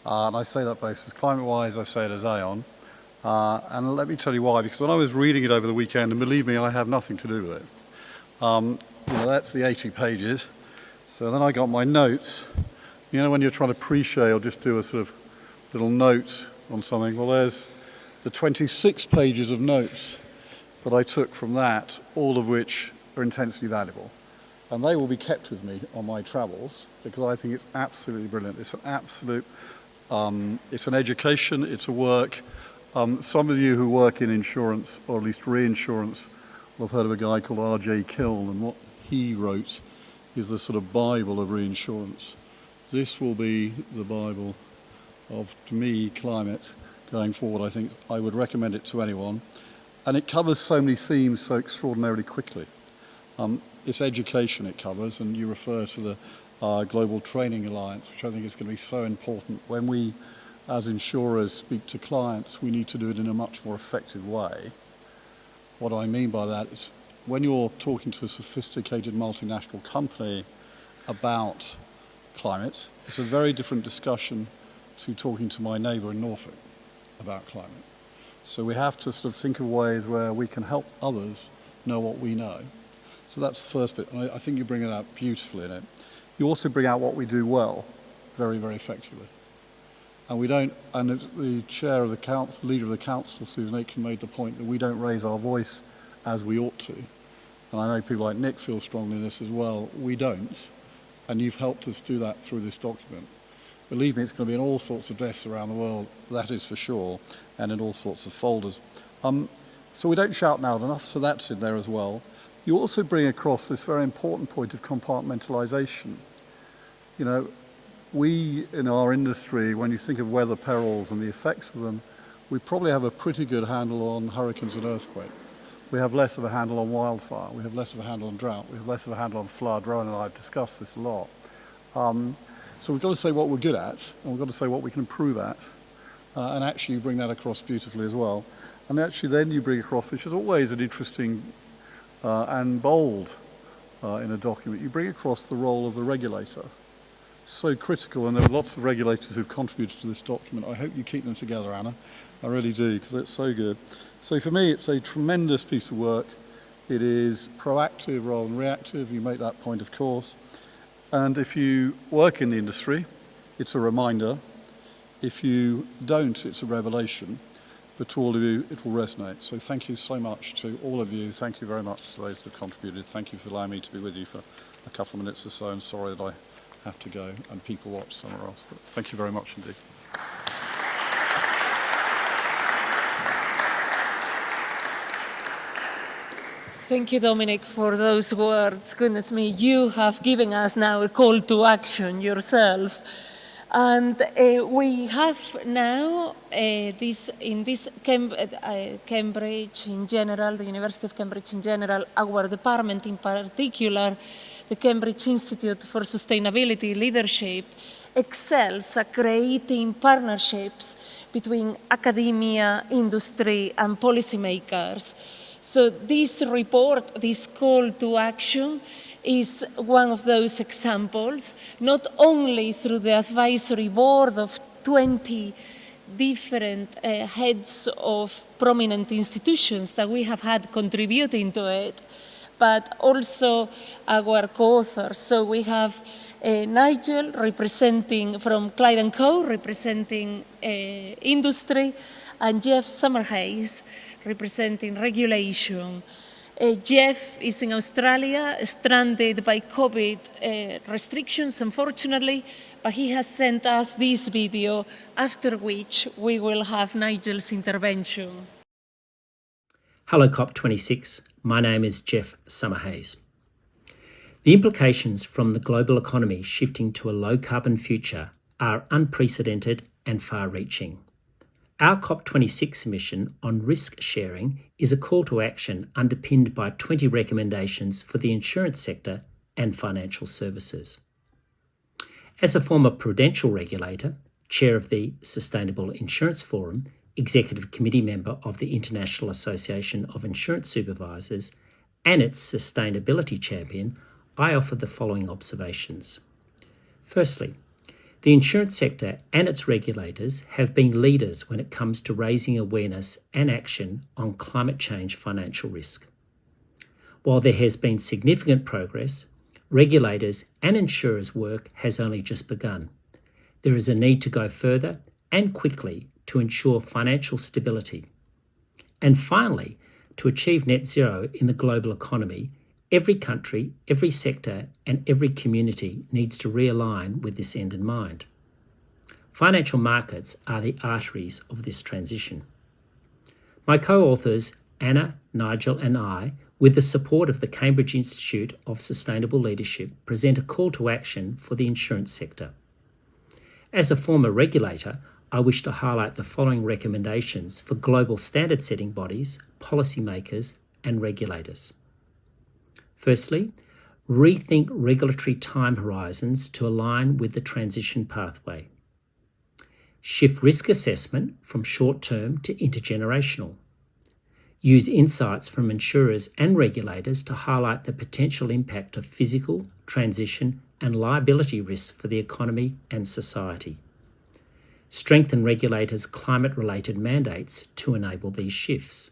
Uh, and I say that as climate-wise, I say it as Aon. Uh, and let me tell you why, because when I was reading it over the weekend, and believe me, I have nothing to do with it. Um, you know, that's the 80 pages. So then I got my notes. You know, when you're trying to pre-share or just do a sort of little note on something, well, there's the 26 pages of notes that I took from that, all of which are intensely valuable. And they will be kept with me on my travels because I think it's absolutely brilliant. It's an absolute, um, it's an education, it's a work. Um, some of you who work in insurance, or at least reinsurance, will have heard of a guy called R.J. Kiln, and what he wrote is the sort of Bible of reinsurance. This will be the Bible of, to me, climate going forward. I think I would recommend it to anyone. And it covers so many themes so extraordinarily quickly. Um, it's education it covers, and you refer to the uh, Global Training Alliance, which I think is going to be so important. When we, as insurers, speak to clients, we need to do it in a much more effective way. What I mean by that is when you're talking to a sophisticated multinational company about climate, it's a very different discussion to talking to my neighbour in Norfolk about climate. So we have to sort of think of ways where we can help others know what we know. So that's the first bit, and I, I think you bring it out beautifully in it. You also bring out what we do well, very, very effectively. And we don't, and the chair of the council, leader of the council, Susan Aitken, made the point that we don't raise our voice as we ought to. And I know people like Nick feel strongly in this as well. We don't. And you've helped us do that through this document. Believe me, it's going to be in all sorts of desks around the world, that is for sure, and in all sorts of folders. Um, so we don't shout loud enough, so that's in there as well. you also bring across this very important point of compartmentalisation. You know, we in our industry, when you think of weather perils and the effects of them, we probably have a pretty good handle on hurricanes and earthquake. We have less of a handle on wildfire. We have less of a handle on drought. We have less of a handle on flood. Rowan and I have discussed this a lot. Um, so we've got to say what we're good at, and we've got to say what we can improve at, uh, and actually bring that across beautifully as well. And actually then you bring across, which is always an interesting uh, and bold uh, in a document, you bring across the role of the regulator. So critical, and there are lots of regulators who've contributed to this document. I hope you keep them together, Anna. I really do, because it's so good. So for me, it's a tremendous piece of work. It is proactive rather than reactive. You make that point, of course. And if you work in the industry, it's a reminder. If you don't, it's a revelation. But to all of you, it will resonate. So thank you so much to all of you. Thank you very much to those that have contributed. Thank you for allowing me to be with you for a couple of minutes or so. I'm sorry that I have to go and people watch somewhere else. But thank you very much indeed. Thank you, Dominic, for those words. Goodness me, you have given us now a call to action yourself. And uh, we have now uh, this in this Cam uh, Cambridge in general, the University of Cambridge in general, our department in particular, the Cambridge Institute for Sustainability Leadership, excels at creating partnerships between academia, industry, and policymakers. So this report, this call to action, is one of those examples, not only through the advisory board of 20 different uh, heads of prominent institutions that we have had contributing to it, but also our co-authors. So we have uh, Nigel representing from Clyde & Co, representing uh, industry, and Geoff Summerhayes representing regulation. Uh, Geoff is in Australia, stranded by COVID uh, restrictions, unfortunately, but he has sent us this video, after which we will have Nigel's intervention. Hello, COP26. My name is Geoff Summerhayes. The implications from the global economy shifting to a low carbon future are unprecedented and far reaching. Our COP26 mission on risk sharing is a call to action underpinned by 20 recommendations for the insurance sector and financial services. As a former prudential regulator, chair of the Sustainable Insurance Forum, executive committee member of the International Association of Insurance Supervisors, and its sustainability champion, I offer the following observations. Firstly, the insurance sector and its regulators have been leaders when it comes to raising awareness and action on climate change financial risk. While there has been significant progress, regulators and insurers' work has only just begun. There is a need to go further and quickly to ensure financial stability. And finally, to achieve net zero in the global economy, Every country, every sector, and every community needs to realign with this end in mind. Financial markets are the arteries of this transition. My co authors, Anna, Nigel, and I, with the support of the Cambridge Institute of Sustainable Leadership, present a call to action for the insurance sector. As a former regulator, I wish to highlight the following recommendations for global standard setting bodies, policymakers, and regulators. Firstly, rethink regulatory time horizons to align with the transition pathway. Shift risk assessment from short term to intergenerational. Use insights from insurers and regulators to highlight the potential impact of physical, transition, and liability risks for the economy and society. Strengthen regulators' climate related mandates to enable these shifts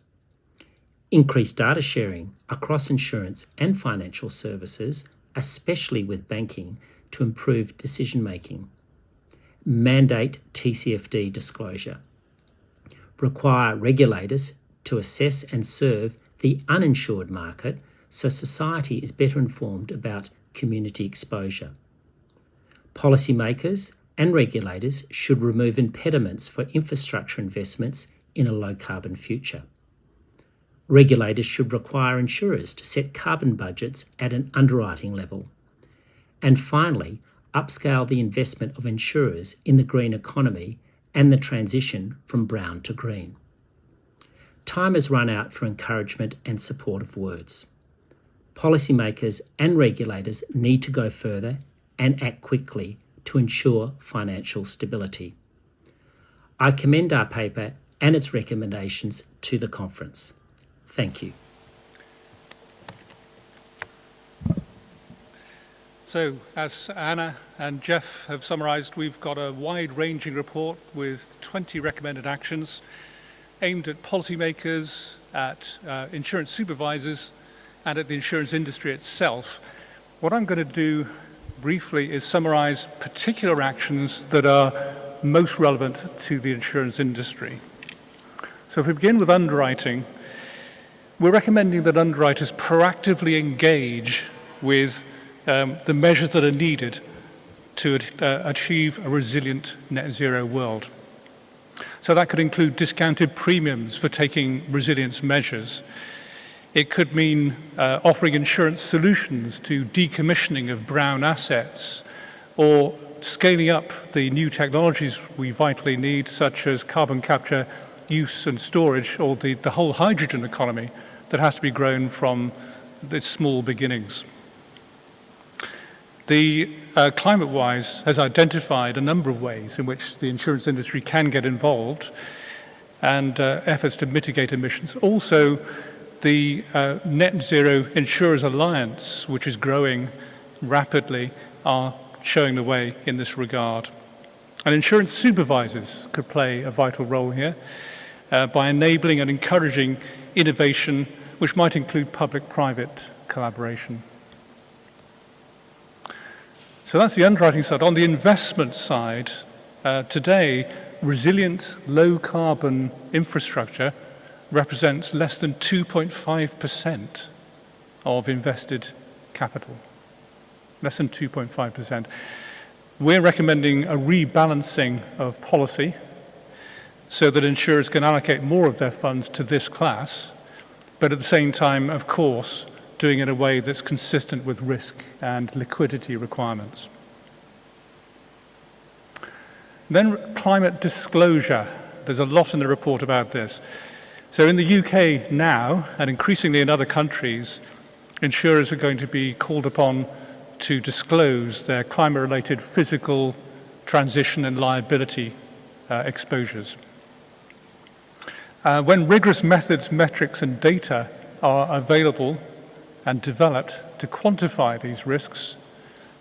increase data sharing across insurance and financial services, especially with banking, to improve decision making. Mandate TCFD disclosure. Require regulators to assess and serve the uninsured market so society is better informed about community exposure. Policymakers and regulators should remove impediments for infrastructure investments in a low carbon future Regulators should require insurers to set carbon budgets at an underwriting level. And finally, upscale the investment of insurers in the green economy and the transition from brown to green. Time has run out for encouragement and supportive words. Policymakers and regulators need to go further and act quickly to ensure financial stability. I commend our paper and its recommendations to the conference. Thank you. So, as Anna and Geoff have summarised, we've got a wide-ranging report with 20 recommended actions aimed at policymakers, at uh, insurance supervisors, and at the insurance industry itself. What I'm going to do briefly is summarise particular actions that are most relevant to the insurance industry. So if we begin with underwriting, we're recommending that underwriters proactively engage with um, the measures that are needed to uh, achieve a resilient net zero world. So that could include discounted premiums for taking resilience measures. It could mean uh, offering insurance solutions to decommissioning of brown assets or scaling up the new technologies we vitally need, such as carbon capture, use and storage, or the, the whole hydrogen economy that has to be grown from its small beginnings. The uh, ClimateWise has identified a number of ways in which the insurance industry can get involved and uh, efforts to mitigate emissions. Also, the uh, Net Zero Insurers Alliance, which is growing rapidly, are showing the way in this regard. And insurance supervisors could play a vital role here uh, by enabling and encouraging innovation, which might include public-private collaboration. So that's the underwriting side. On the investment side, uh, today, resilient low-carbon infrastructure represents less than 2.5% of invested capital. Less than 2.5%. We're recommending a rebalancing of policy so that insurers can allocate more of their funds to this class, but at the same time, of course, doing it in a way that's consistent with risk and liquidity requirements. Then climate disclosure. There's a lot in the report about this. So in the UK now, and increasingly in other countries, insurers are going to be called upon to disclose their climate-related physical transition and liability uh, exposures. Uh, when rigorous methods, metrics and data are available and developed to quantify these risks,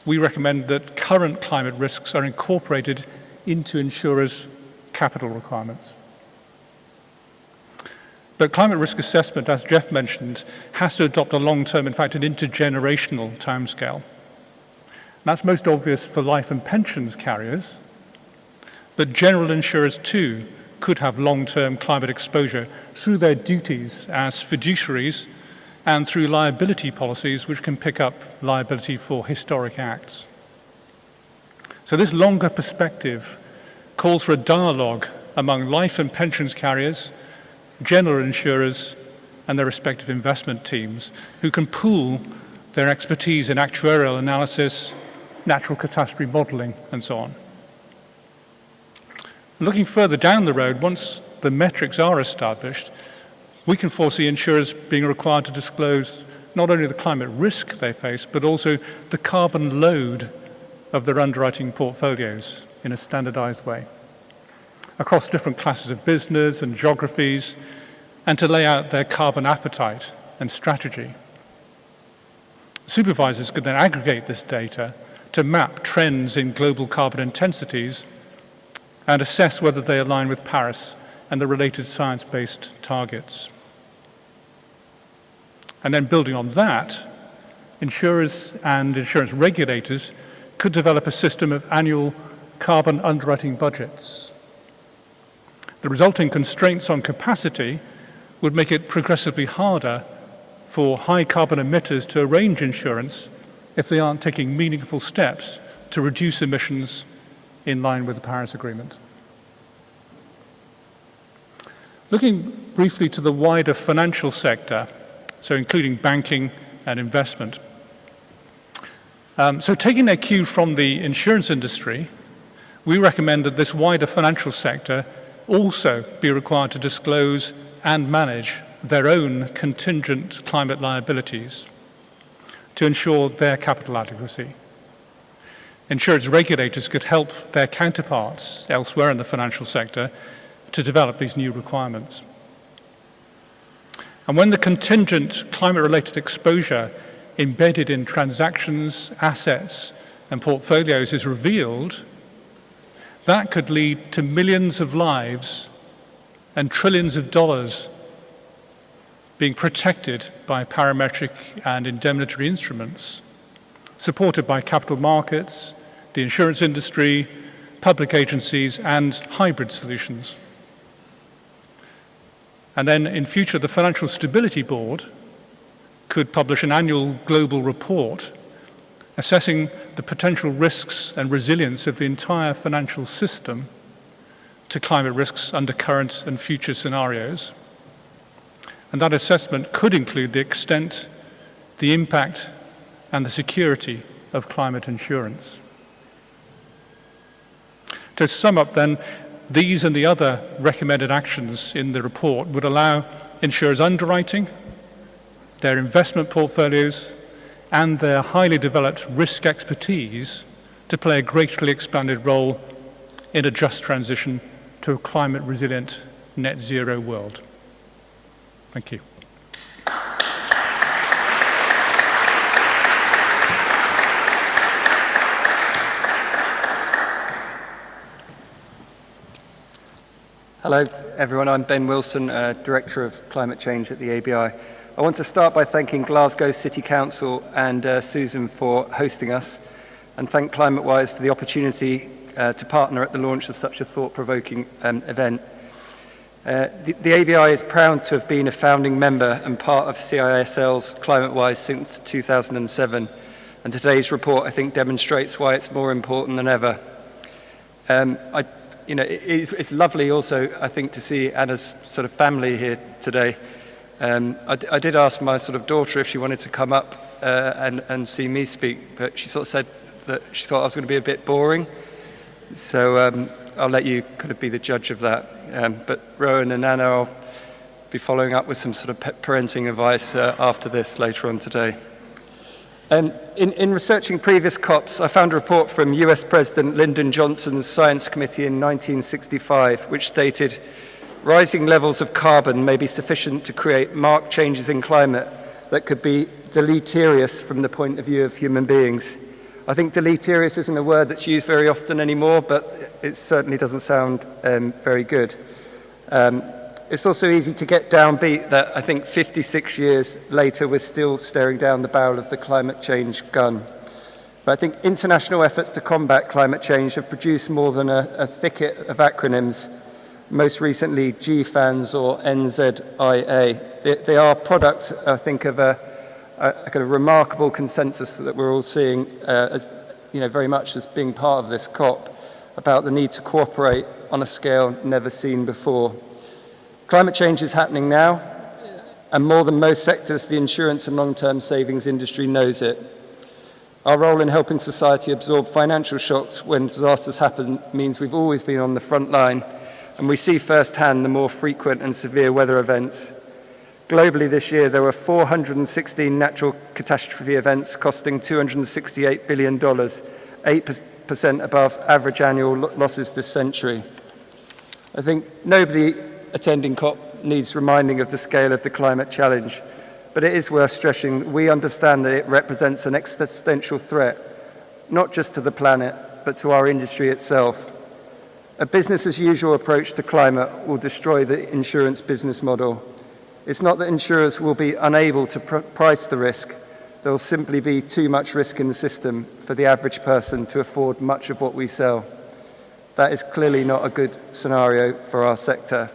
we recommend that current climate risks are incorporated into insurers' capital requirements. But climate risk assessment, as Geoff mentioned, has to adopt a long-term, in fact, an intergenerational timescale. That's most obvious for life and pensions carriers, but general insurers too could have long-term climate exposure through their duties as fiduciaries and through liability policies which can pick up liability for historic acts. So this longer perspective calls for a dialogue among life and pensions carriers, general insurers and their respective investment teams who can pool their expertise in actuarial analysis, natural catastrophe modelling and so on. Looking further down the road, once the metrics are established, we can foresee insurers being required to disclose not only the climate risk they face, but also the carbon load of their underwriting portfolios in a standardized way across different classes of business and geographies, and to lay out their carbon appetite and strategy. Supervisors could then aggregate this data to map trends in global carbon intensities and assess whether they align with Paris and the related science-based targets. And then building on that, insurers and insurance regulators could develop a system of annual carbon underwriting budgets. The resulting constraints on capacity would make it progressively harder for high carbon emitters to arrange insurance if they aren't taking meaningful steps to reduce emissions in line with the Paris Agreement. Looking briefly to the wider financial sector, so including banking and investment. Um, so taking their cue from the insurance industry, we recommend that this wider financial sector also be required to disclose and manage their own contingent climate liabilities to ensure their capital adequacy. Insurance regulators could help their counterparts elsewhere in the financial sector to develop these new requirements. And when the contingent climate-related exposure embedded in transactions, assets, and portfolios is revealed, that could lead to millions of lives and trillions of dollars being protected by parametric and indemnitary instruments, supported by capital markets, the insurance industry, public agencies, and hybrid solutions. And then in future, the Financial Stability Board could publish an annual global report assessing the potential risks and resilience of the entire financial system to climate risks under current and future scenarios. And that assessment could include the extent, the impact, and the security of climate insurance. To sum up then, these and the other recommended actions in the report would allow insurers underwriting, their investment portfolios, and their highly developed risk expertise to play a greatly expanded role in a just transition to a climate resilient net zero world. Thank you. Hello, everyone. I'm Ben Wilson, uh, Director of Climate Change at the ABI. I want to start by thanking Glasgow City Council and uh, Susan for hosting us, and thank ClimateWise for the opportunity uh, to partner at the launch of such a thought-provoking um, event. Uh, the, the ABI is proud to have been a founding member and part of CISL's ClimateWise since 2007, and today's report, I think, demonstrates why it's more important than ever. Um, I you know, it, it's, it's lovely also, I think, to see Anna's sort of family here today. Um, I, I did ask my sort of daughter if she wanted to come up uh, and, and see me speak, but she sort of said that she thought I was going to be a bit boring. So um, I'll let you kind of be the judge of that. Um, but Rowan and Anna, I'll be following up with some sort of parenting advice uh, after this later on today. Um, in, in researching previous COPs, I found a report from US President Lyndon Johnson's Science Committee in 1965, which stated, rising levels of carbon may be sufficient to create marked changes in climate that could be deleterious from the point of view of human beings. I think deleterious isn't a word that's used very often anymore, but it certainly doesn't sound um, very good. Um, it's also easy to get downbeat that I think 56 years later we're still staring down the barrel of the climate change gun. But I think international efforts to combat climate change have produced more than a, a thicket of acronyms, most recently GFANZ or NZIA. They, they are products, I think, of a, a, a kind of remarkable consensus that we're all seeing uh, as, you know, very much as being part of this COP about the need to cooperate on a scale never seen before. Climate change is happening now, and more than most sectors, the insurance and long-term savings industry knows it. Our role in helping society absorb financial shocks when disasters happen means we've always been on the front line, and we see firsthand the more frequent and severe weather events. Globally this year, there were 416 natural catastrophe events costing $268 billion, 8% above average annual losses this century. I think nobody attending COP needs reminding of the scale of the climate challenge, but it is worth stressing we understand that it represents an existential threat, not just to the planet, but to our industry itself. A business as usual approach to climate will destroy the insurance business model. It's not that insurers will be unable to pr price the risk, there will simply be too much risk in the system for the average person to afford much of what we sell. That is clearly not a good scenario for our sector.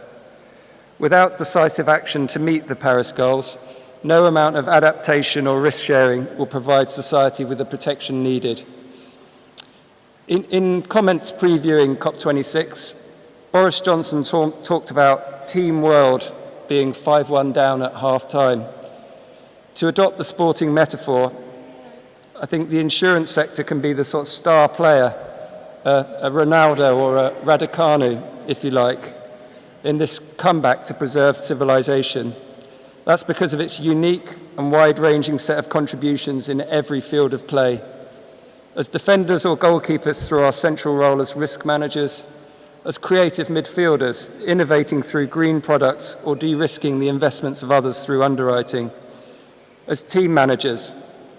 Without decisive action to meet the Paris goals, no amount of adaptation or risk sharing will provide society with the protection needed. In, in comments previewing COP26, Boris Johnson talk, talked about Team World being 5-1 down at half-time. To adopt the sporting metaphor, I think the insurance sector can be the sort of star player, uh, a Ronaldo or a Raducanu, if you like, in this comeback to preserve civilization. That's because of its unique and wide-ranging set of contributions in every field of play. As defenders or goalkeepers through our central role as risk managers, as creative midfielders, innovating through green products or de-risking the investments of others through underwriting, as team managers,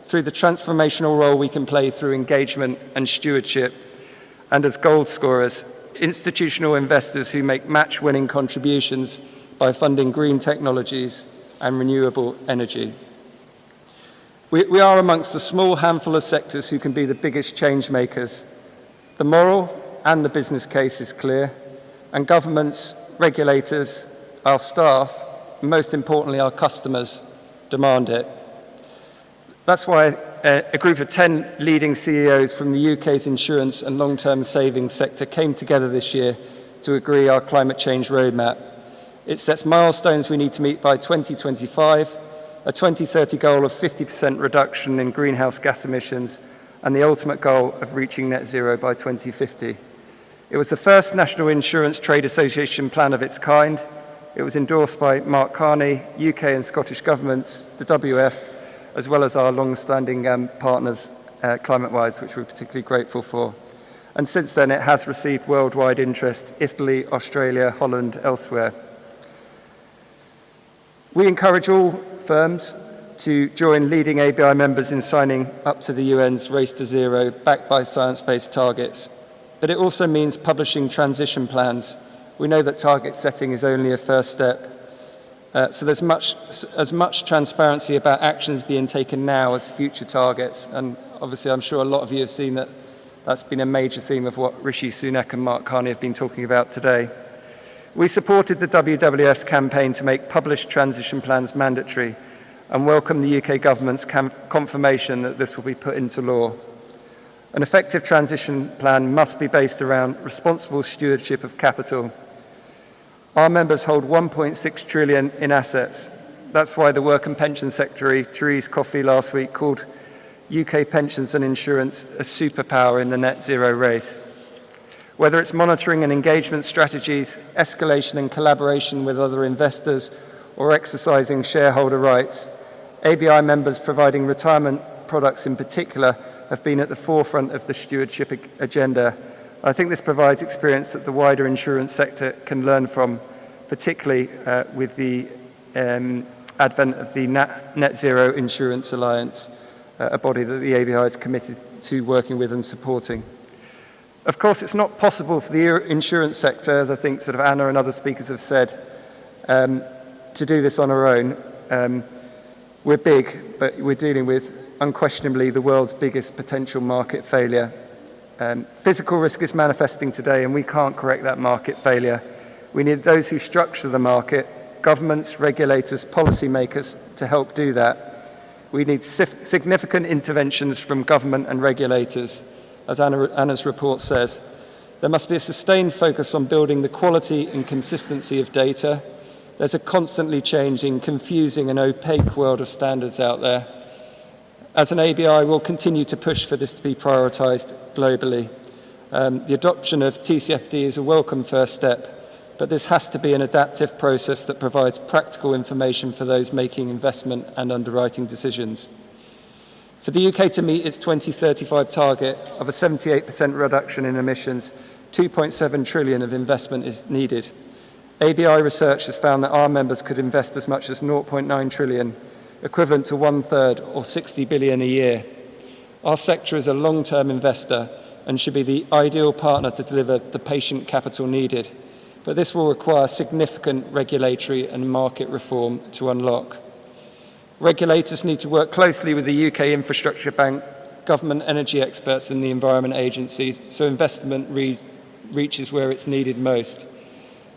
through the transformational role we can play through engagement and stewardship, and as goal scorers, institutional investors who make match-winning contributions by funding green technologies and renewable energy. We, we are amongst a small handful of sectors who can be the biggest change makers. The moral and the business case is clear, and governments, regulators, our staff, and most importantly our customers demand it. That's why a group of 10 leading CEOs from the UK's insurance and long-term savings sector came together this year to agree our climate change roadmap. It sets milestones we need to meet by 2025, a 2030 goal of 50% reduction in greenhouse gas emissions, and the ultimate goal of reaching net zero by 2050. It was the first National Insurance Trade Association plan of its kind. It was endorsed by Mark Carney, UK and Scottish governments, the WWF, as well as our long-standing um, partners, uh, ClimateWise, which we're particularly grateful for. And since then, it has received worldwide interest, Italy, Australia, Holland, elsewhere. We encourage all firms to join leading ABI members in signing up to the UN's Race to Zero, backed by science-based targets. But it also means publishing transition plans. We know that target setting is only a first step. Uh, so there's much, as much transparency about actions being taken now as future targets. And obviously, I'm sure a lot of you have seen that that's been a major theme of what Rishi Sunak and Mark Carney have been talking about today. We supported the WWF's campaign to make published transition plans mandatory and welcome the UK government's confirmation that this will be put into law. An effective transition plan must be based around responsible stewardship of capital. Our members hold 1.6 trillion in assets. That's why the Work and Pension Secretary, Therese Coffey, last week called UK pensions and insurance a superpower in the net zero race. Whether it's monitoring and engagement strategies, escalation and collaboration with other investors, or exercising shareholder rights, ABI members providing retirement products in particular have been at the forefront of the stewardship agenda. I think this provides experience that the wider insurance sector can learn from, particularly uh, with the um, advent of the Net Zero Insurance Alliance, uh, a body that the ABI is committed to working with and supporting. Of course, it's not possible for the insurance sector, as I think sort of Anna and other speakers have said, um, to do this on our own. Um, we're big, but we're dealing with unquestionably the world's biggest potential market failure. Um, physical risk is manifesting today and we can't correct that market failure. We need those who structure the market, governments, regulators, policymakers to help do that. We need significant interventions from government and regulators, as Anna, Anna's report says. There must be a sustained focus on building the quality and consistency of data. There's a constantly changing, confusing and opaque world of standards out there. As an ABI, we'll continue to push for this to be prioritised globally. Um, the adoption of TCFD is a welcome first step, but this has to be an adaptive process that provides practical information for those making investment and underwriting decisions. For the UK to meet its 2035 target of a 78% reduction in emissions, 2.7 trillion of investment is needed. ABI research has found that our members could invest as much as 0.9 trillion equivalent to one third or 60 billion a year. Our sector is a long-term investor and should be the ideal partner to deliver the patient capital needed. But this will require significant regulatory and market reform to unlock. Regulators need to work closely with the UK Infrastructure Bank, government energy experts and the environment agencies so investment re reaches where it's needed most.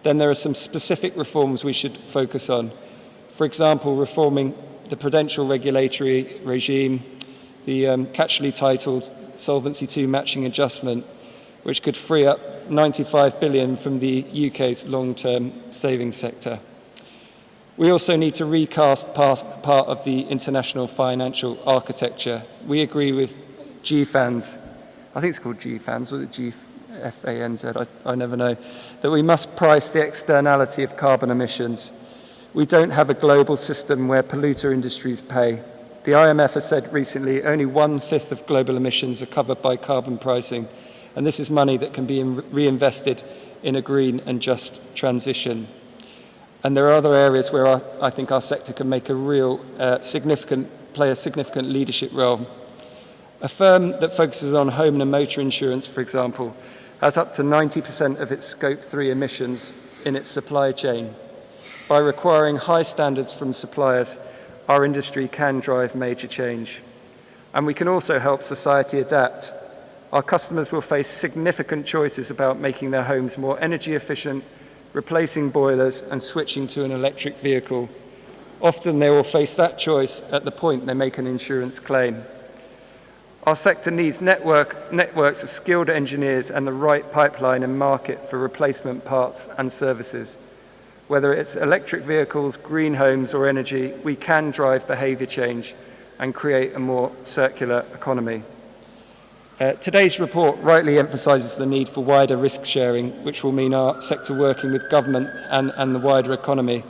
Then there are some specific reforms we should focus on. For example, reforming the prudential regulatory regime, the um, catchily titled Solvency II matching adjustment, which could free up 95 billion from the UK's long-term savings sector. We also need to recast part, part of the international financial architecture. We agree with GFANZ, I think it's called GFANZ or the gfanz, i never know, that we must price the externality of carbon emissions. We don't have a global system where polluter industries pay. The IMF has said recently only one-fifth of global emissions are covered by carbon pricing, and this is money that can be reinvested in a green and just transition. And there are other areas where our, I think our sector can make a real uh, significant, play a significant leadership role. A firm that focuses on home and motor insurance, for example, has up to 90% of its scope 3 emissions in its supply chain. By requiring high standards from suppliers, our industry can drive major change. And we can also help society adapt. Our customers will face significant choices about making their homes more energy efficient replacing boilers and switching to an electric vehicle. Often they will face that choice at the point they make an insurance claim. Our sector needs network, networks of skilled engineers and the right pipeline and market for replacement parts and services. Whether it's electric vehicles, green homes or energy, we can drive behaviour change and create a more circular economy. Uh, today's report rightly emphasises the need for wider risk sharing, which will mean our sector working with government and, and the wider economy.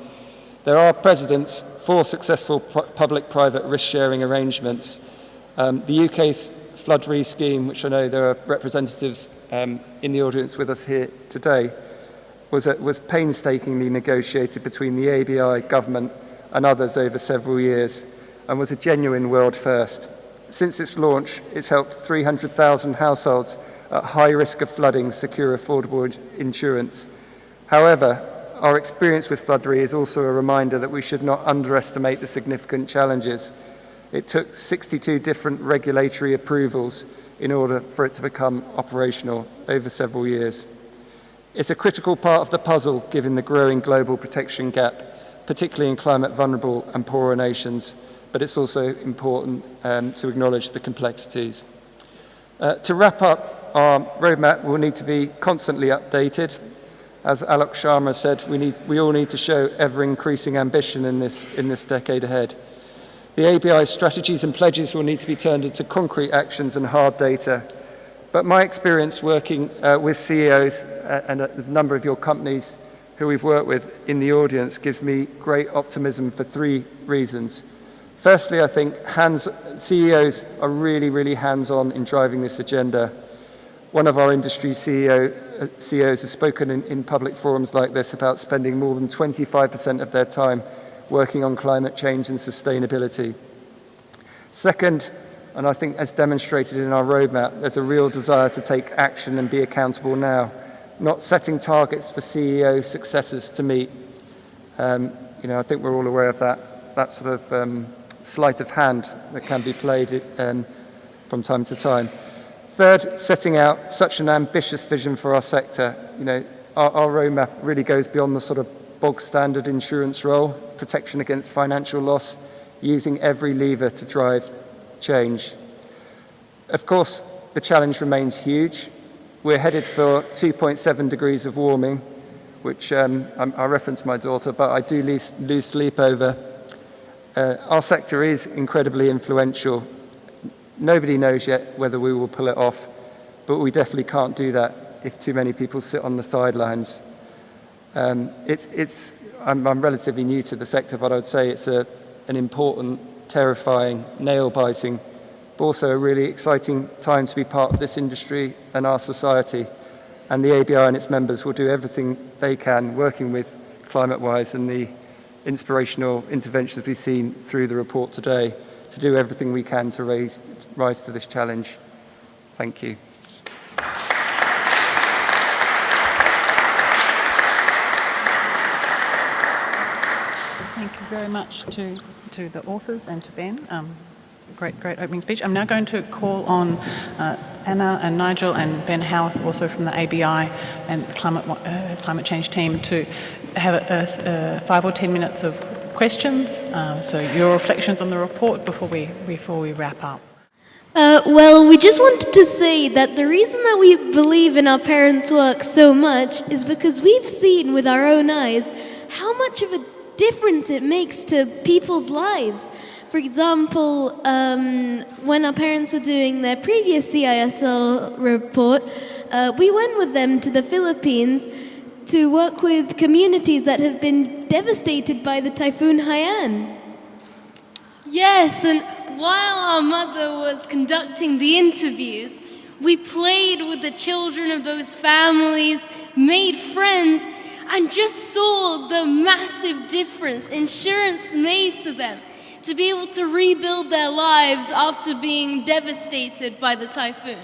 There are precedents for successful public-private risk sharing arrangements. Um, the UK's Flood Re scheme, which I know there are representatives um, in the audience with us here today, was, a, was painstakingly negotiated between the ABI, government and others over several years and was a genuine world first. Since its launch, it's helped 300,000 households at high risk of flooding secure affordable insurance. However, our experience with Flood Re is also a reminder that we should not underestimate the significant challenges. It took 62 different regulatory approvals in order for it to become operational over several years. It's a critical part of the puzzle given the growing global protection gap, particularly in climate vulnerable and poorer nations, but it's also important um, to acknowledge the complexities. Uh, to wrap up, our roadmap will need to be constantly updated. As Alok Sharma said, we, need, we all need to show ever-increasing ambition in this, in this decade ahead. The ABI's strategies and pledges will need to be turned into concrete actions and hard data. But my experience working uh, with CEOs, uh, and there's a number of your companies who we've worked with in the audience, gives me great optimism for three reasons. Firstly, I think hands, CEOs are really, really hands-on in driving this agenda. One of our industry CEO, uh, CEOs has spoken in, in public forums like this about spending more than 25% of their time working on climate change and sustainability. Second, and I think as demonstrated in our roadmap, there's a real desire to take action and be accountable now, not setting targets for CEO successors to meet. Um, you know, I think we're all aware of that, that sort of um, sleight of hand that can be played um, from time to time. Third, setting out such an ambitious vision for our sector. You know, our, our roadmap really goes beyond the sort of bog standard insurance role, protection against financial loss, using every lever to drive change. Of course, the challenge remains huge. We're headed for 2.7 degrees of warming, which um, I, reference my daughter, but I do lose, lose sleep over uh, our sector is incredibly influential. Nobody knows yet whether we will pull it off, but we definitely can't do that if too many people sit on the sidelines. Um, it's, it's, I'm, I'm relatively new to the sector, but I would say it's a, an important, terrifying, nail-biting, but also a really exciting time to be part of this industry and our society. And the ABI and its members will do everything they can, working with ClimateWise and the inspirational interventions we've seen through the report today to do everything we can to raise, rise to this challenge. Thank you. Thank you very much to, to the authors and to Ben. Um, great, great opening speech. I'm now going to call on uh, Anna and Nigel and Ben Howarth, also from the ABI and the climate, uh, climate change team, to have a, a, five or ten minutes of questions. Uh, so your reflections on the report before we before we wrap up. Uh, well, we just wanted to say that the reason that we believe in our parents' work so much is because we've seen with our own eyes how much of a difference it makes to people's lives. For example, um, when our parents were doing their previous CISL report, uh, we went with them to the Philippines to work with communities that have been devastated by the Typhoon Haiyan. Yes, and while our mother was conducting the interviews, we played with the children of those families, made friends, and just saw the massive difference insurance made to them to be able to rebuild their lives after being devastated by the typhoon.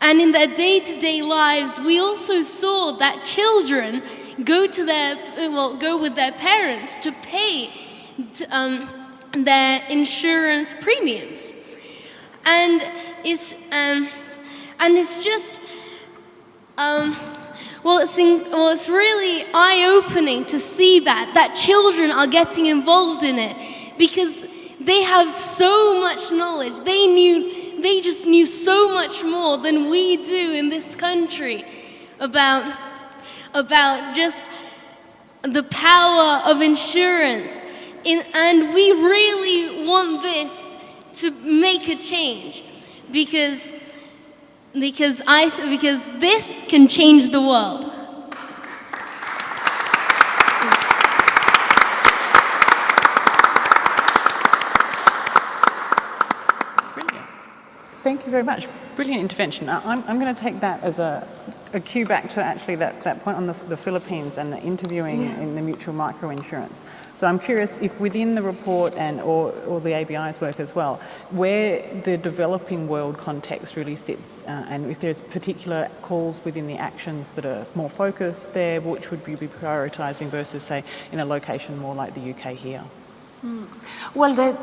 And in their day to day lives, we also saw that children go to their, well, go with their parents to pay um, their insurance premiums. And it's, um, and it's just, um, well, it's, in, well, it's really eye opening to see that, that children are getting involved in it because they have so much knowledge. They knew, they just knew so much more than we do in this country about, about just the power of insurance. In, and we really want this to make a change because, because, I, because this can change the world. Thank you very much. Brilliant intervention. I'm, I'm going to take that as a, a cue back to actually that, that point on the, the Philippines and the interviewing in the mutual microinsurance. So I'm curious if within the report and or, or the ABI's work as well, where the developing world context really sits uh, and if there's particular calls within the actions that are more focused there, which would we be prioritising versus say in a location more like the UK here? Hmm. Well, the,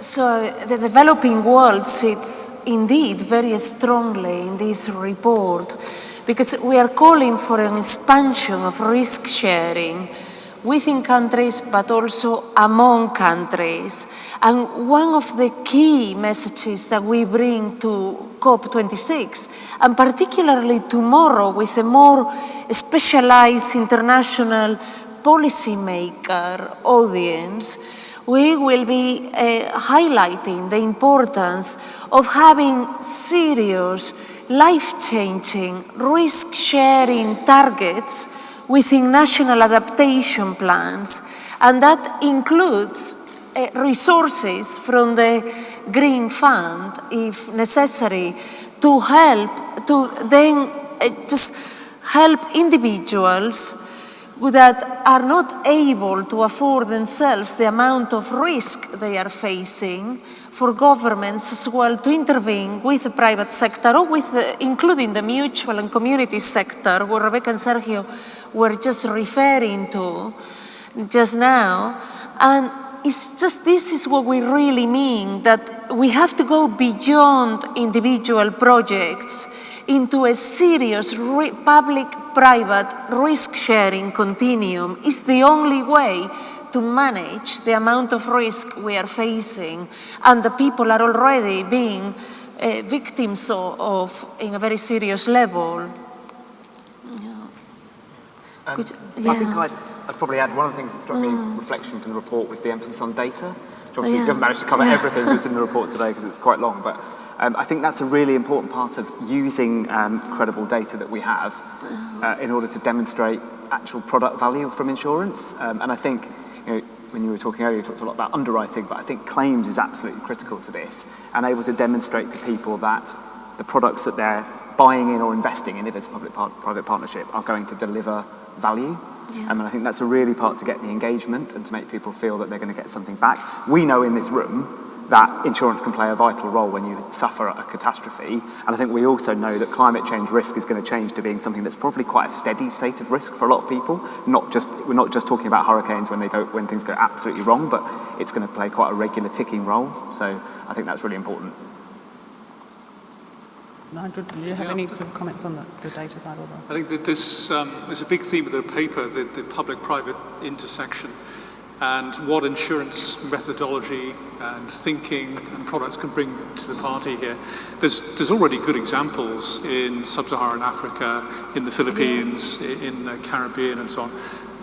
so the developing world sits indeed very strongly in this report because we are calling for an expansion of risk sharing within countries but also among countries. And one of the key messages that we bring to COP26, and particularly tomorrow with a more specialized international policymaker audience, we will be uh, highlighting the importance of having serious, life-changing, risk-sharing targets within national adaptation plans, and that includes uh, resources from the Green Fund, if necessary, to help, to then uh, just help individuals that are not able to afford themselves the amount of risk they are facing for governments as well to intervene with the private sector or with the, including the mutual and community sector where Rebecca and Sergio were just referring to just now. And it's just this is what we really mean that we have to go beyond individual projects into a serious public-private risk-sharing continuum is the only way to manage the amount of risk we are facing and the people are already being uh, victims of, of, in a very serious level. Um, Which- I think yeah. I'd, I'd probably add one of the things that struck me in Mm. reflection from the report was the emphasis on data. So obviously, Yeah. we haven't managed to cover Yeah. everything that's in the report today because it's quite long, but um, I think that's a really important part of using um, credible data that we have uh, in order to demonstrate actual product value from insurance. Um, and I think, you know, when you were talking earlier, you talked a lot about underwriting, but I think claims is absolutely critical to this and able to demonstrate to people that the products that they're buying in or investing in, if it's a public-private partnership, are going to deliver value. Yeah. Um, and I think that's a really part to get the engagement and to make people feel that they're going to get something back. We know in this room that insurance can play a vital role when you suffer a catastrophe. And I think we also know that climate change risk is going to change to being something that's probably quite a steady state of risk for a lot of people. Not just, we're not just talking about hurricanes when, they go, when things go absolutely wrong, but it's going to play quite a regular ticking role. So I think that's really important. Nigel, do you have any sort of comments on the, the data side or the? I think that this um, is a big theme of the paper, the, the public-private intersection. And what insurance methodology and thinking and products can bring to the party here. There's, there's already good examples in sub-Saharan Africa, in the Philippines, in the Caribbean and so on,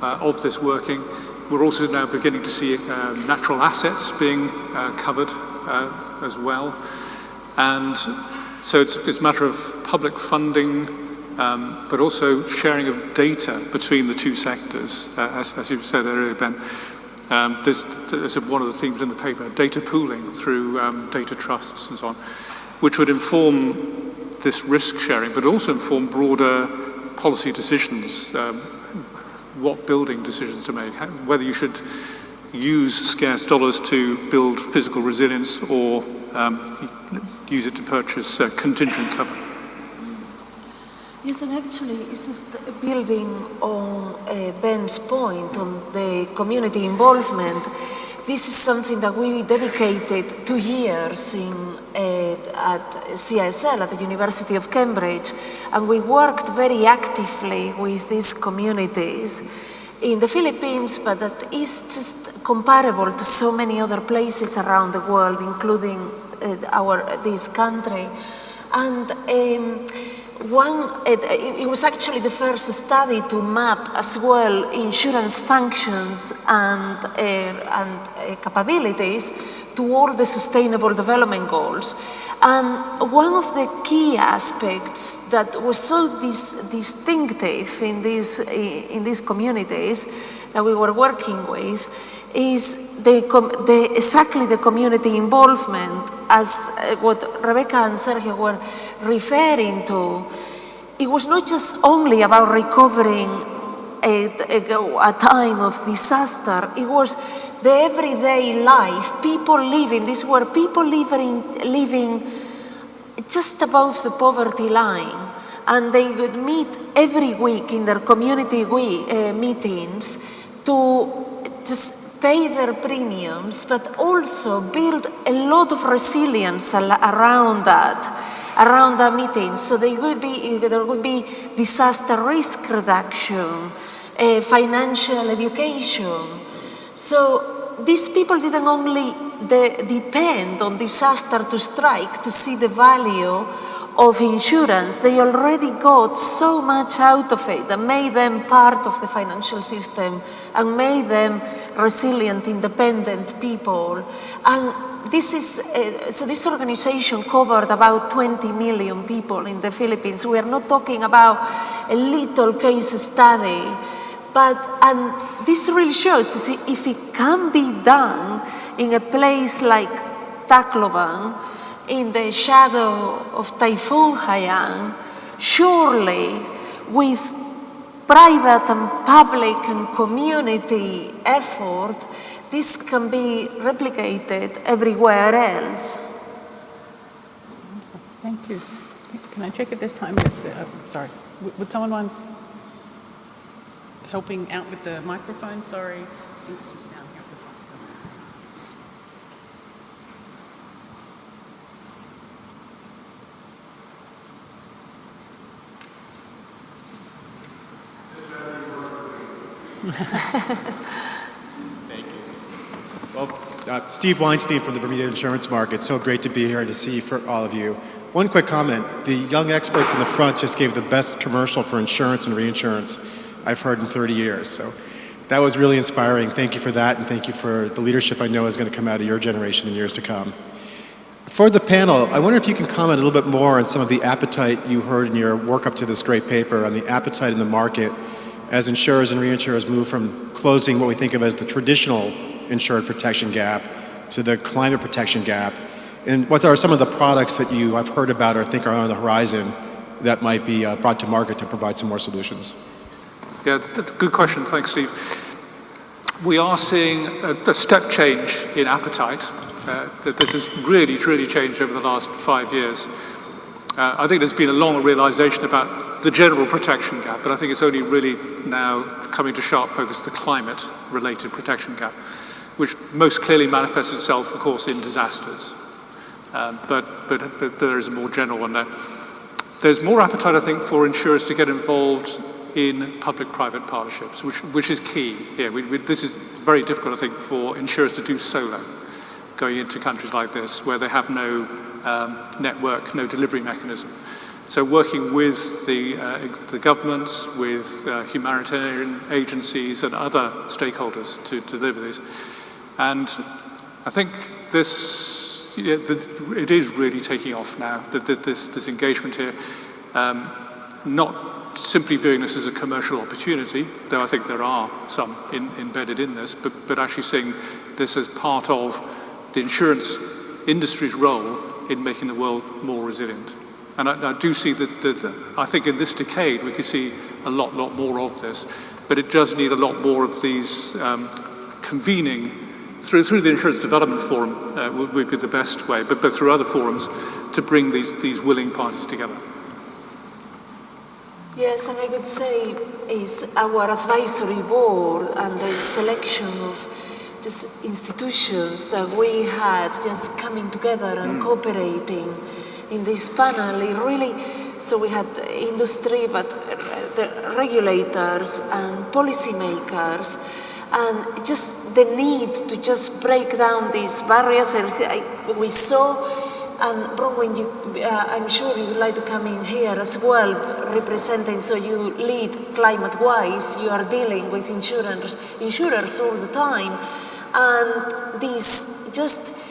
uh, of this working. We're also now beginning to see uh, natural assets being uh, covered uh, as well. And so it's, it's a matter of public funding, um, but also sharing of data between the two sectors, uh, as, as you said earlier, Ben. Um, there's, one of the themes in the paper, data pooling through um, data trusts and so on, which would inform this risk sharing, but also inform broader policy decisions, um, what building decisions to make, whether you should use scarce dollars to build physical resilience or um, use it to purchase uh, contingent cover. Yes, and actually, it's just building on uh, Ben's point on the community involvement. This is something that we dedicated two years in, uh, at CISL, at the University of Cambridge, and we worked very actively with these communities in the Philippines, but that is just comparable to so many other places around the world, including uh, our this country. And um, one, it, it, was actually the first study to map as well insurance functions and, uh, and uh, capabilities toward the sustainable development goals. And one of the key aspects that was so dis distinctive in these, in these communities that we were working with is the, the, exactly the community involvement as uh, what Rebecca and Sergio were referring to. It was not just only about recovering a, a, a time of disaster, it was the everyday life, people living, these were people living, living just above the poverty line and they would meet every week in their community we, uh, meetings to just pay their premiums, but also build a lot of resilience around that, around the meetings. So they would be, there would be disaster risk reduction, uh, financial education. So these people didn't only de depend on disaster to strike to see the value of insurance, they already got so much out of it that made them part of the financial system and made them resilient, independent people. And this is, uh, so this organization covered about 20 million people in the Philippines. We are not talking about a little case study, but, and this really shows see, if it can be done in a place like Tacloban, in the shadow of Typhoon Haiyan, surely with private and public and community effort, this can be replicated everywhere else. Thank you. Can I check if this time is, uh, sorry, would someone mind helping out with the microphone? Sorry. Thank you. Well, uh, Steve Weinstein from the Bermuda Insurance Market. So great to be here and to see for all of you. One quick comment. The young experts in the front just gave the best commercial for insurance and reinsurance I've heard in 30 years. So that was really inspiring. Thank you for that, and thank you for the leadership I know is going to come out of your generation in years to come. For the panel, I wonder if you can comment a little bit more on some of the appetite you heard in your work up to this great paper on the appetite in the market as insurers and reinsurers move from closing what we think of as the traditional insured protection gap to the climate protection gap? And what are some of the products that you have heard about or think are on the horizon that might be uh, brought to market to provide some more solutions? Yeah, good question. Thanks, Steve. We are seeing a, a step change in appetite. Uh, this has really, really changed over the last five years. Uh, I think there's been a long realization about the general protection gap, but I think it's only really now coming to sharp focus the climate-related protection gap, which most clearly manifests itself, of course, in disasters. Um, but, but, but there is a more general one there. There's more appetite, I think, for insurers to get involved in public-private partnerships, which, which is key here. We, we, this is very difficult, I think, for insurers to do solo, going into countries like this where they have no um, network, no delivery mechanism. So working with the, uh, the governments, with uh, humanitarian agencies and other stakeholders to, to deliver these. And I think this, yeah, the, it is really taking off now, the, this, this engagement here. Um, not simply viewing this as a commercial opportunity, though I think there are some in, embedded in this, but, but actually seeing this as part of the insurance industry's role in making the world more resilient. And I, I do see that, that, I think in this decade we could see a lot, lot more of this, but it does need a lot more of these um, convening through, through the Insurance Development Forum uh, would, would, be the best way, but, but through other forums to bring these, these willing parties together. Yes, and I would say is our advisory board and the selection of just institutions that we had just coming together and mm. cooperating in this panel, it really, so we had industry, but the regulators and policymakers, and just the need to just break down these barriers. We saw and Bronwyn, you, uh, I'm sure you would like to come in here as well, representing, so you lead ClimateWise, you are dealing with insurers, insurers all the time, and these just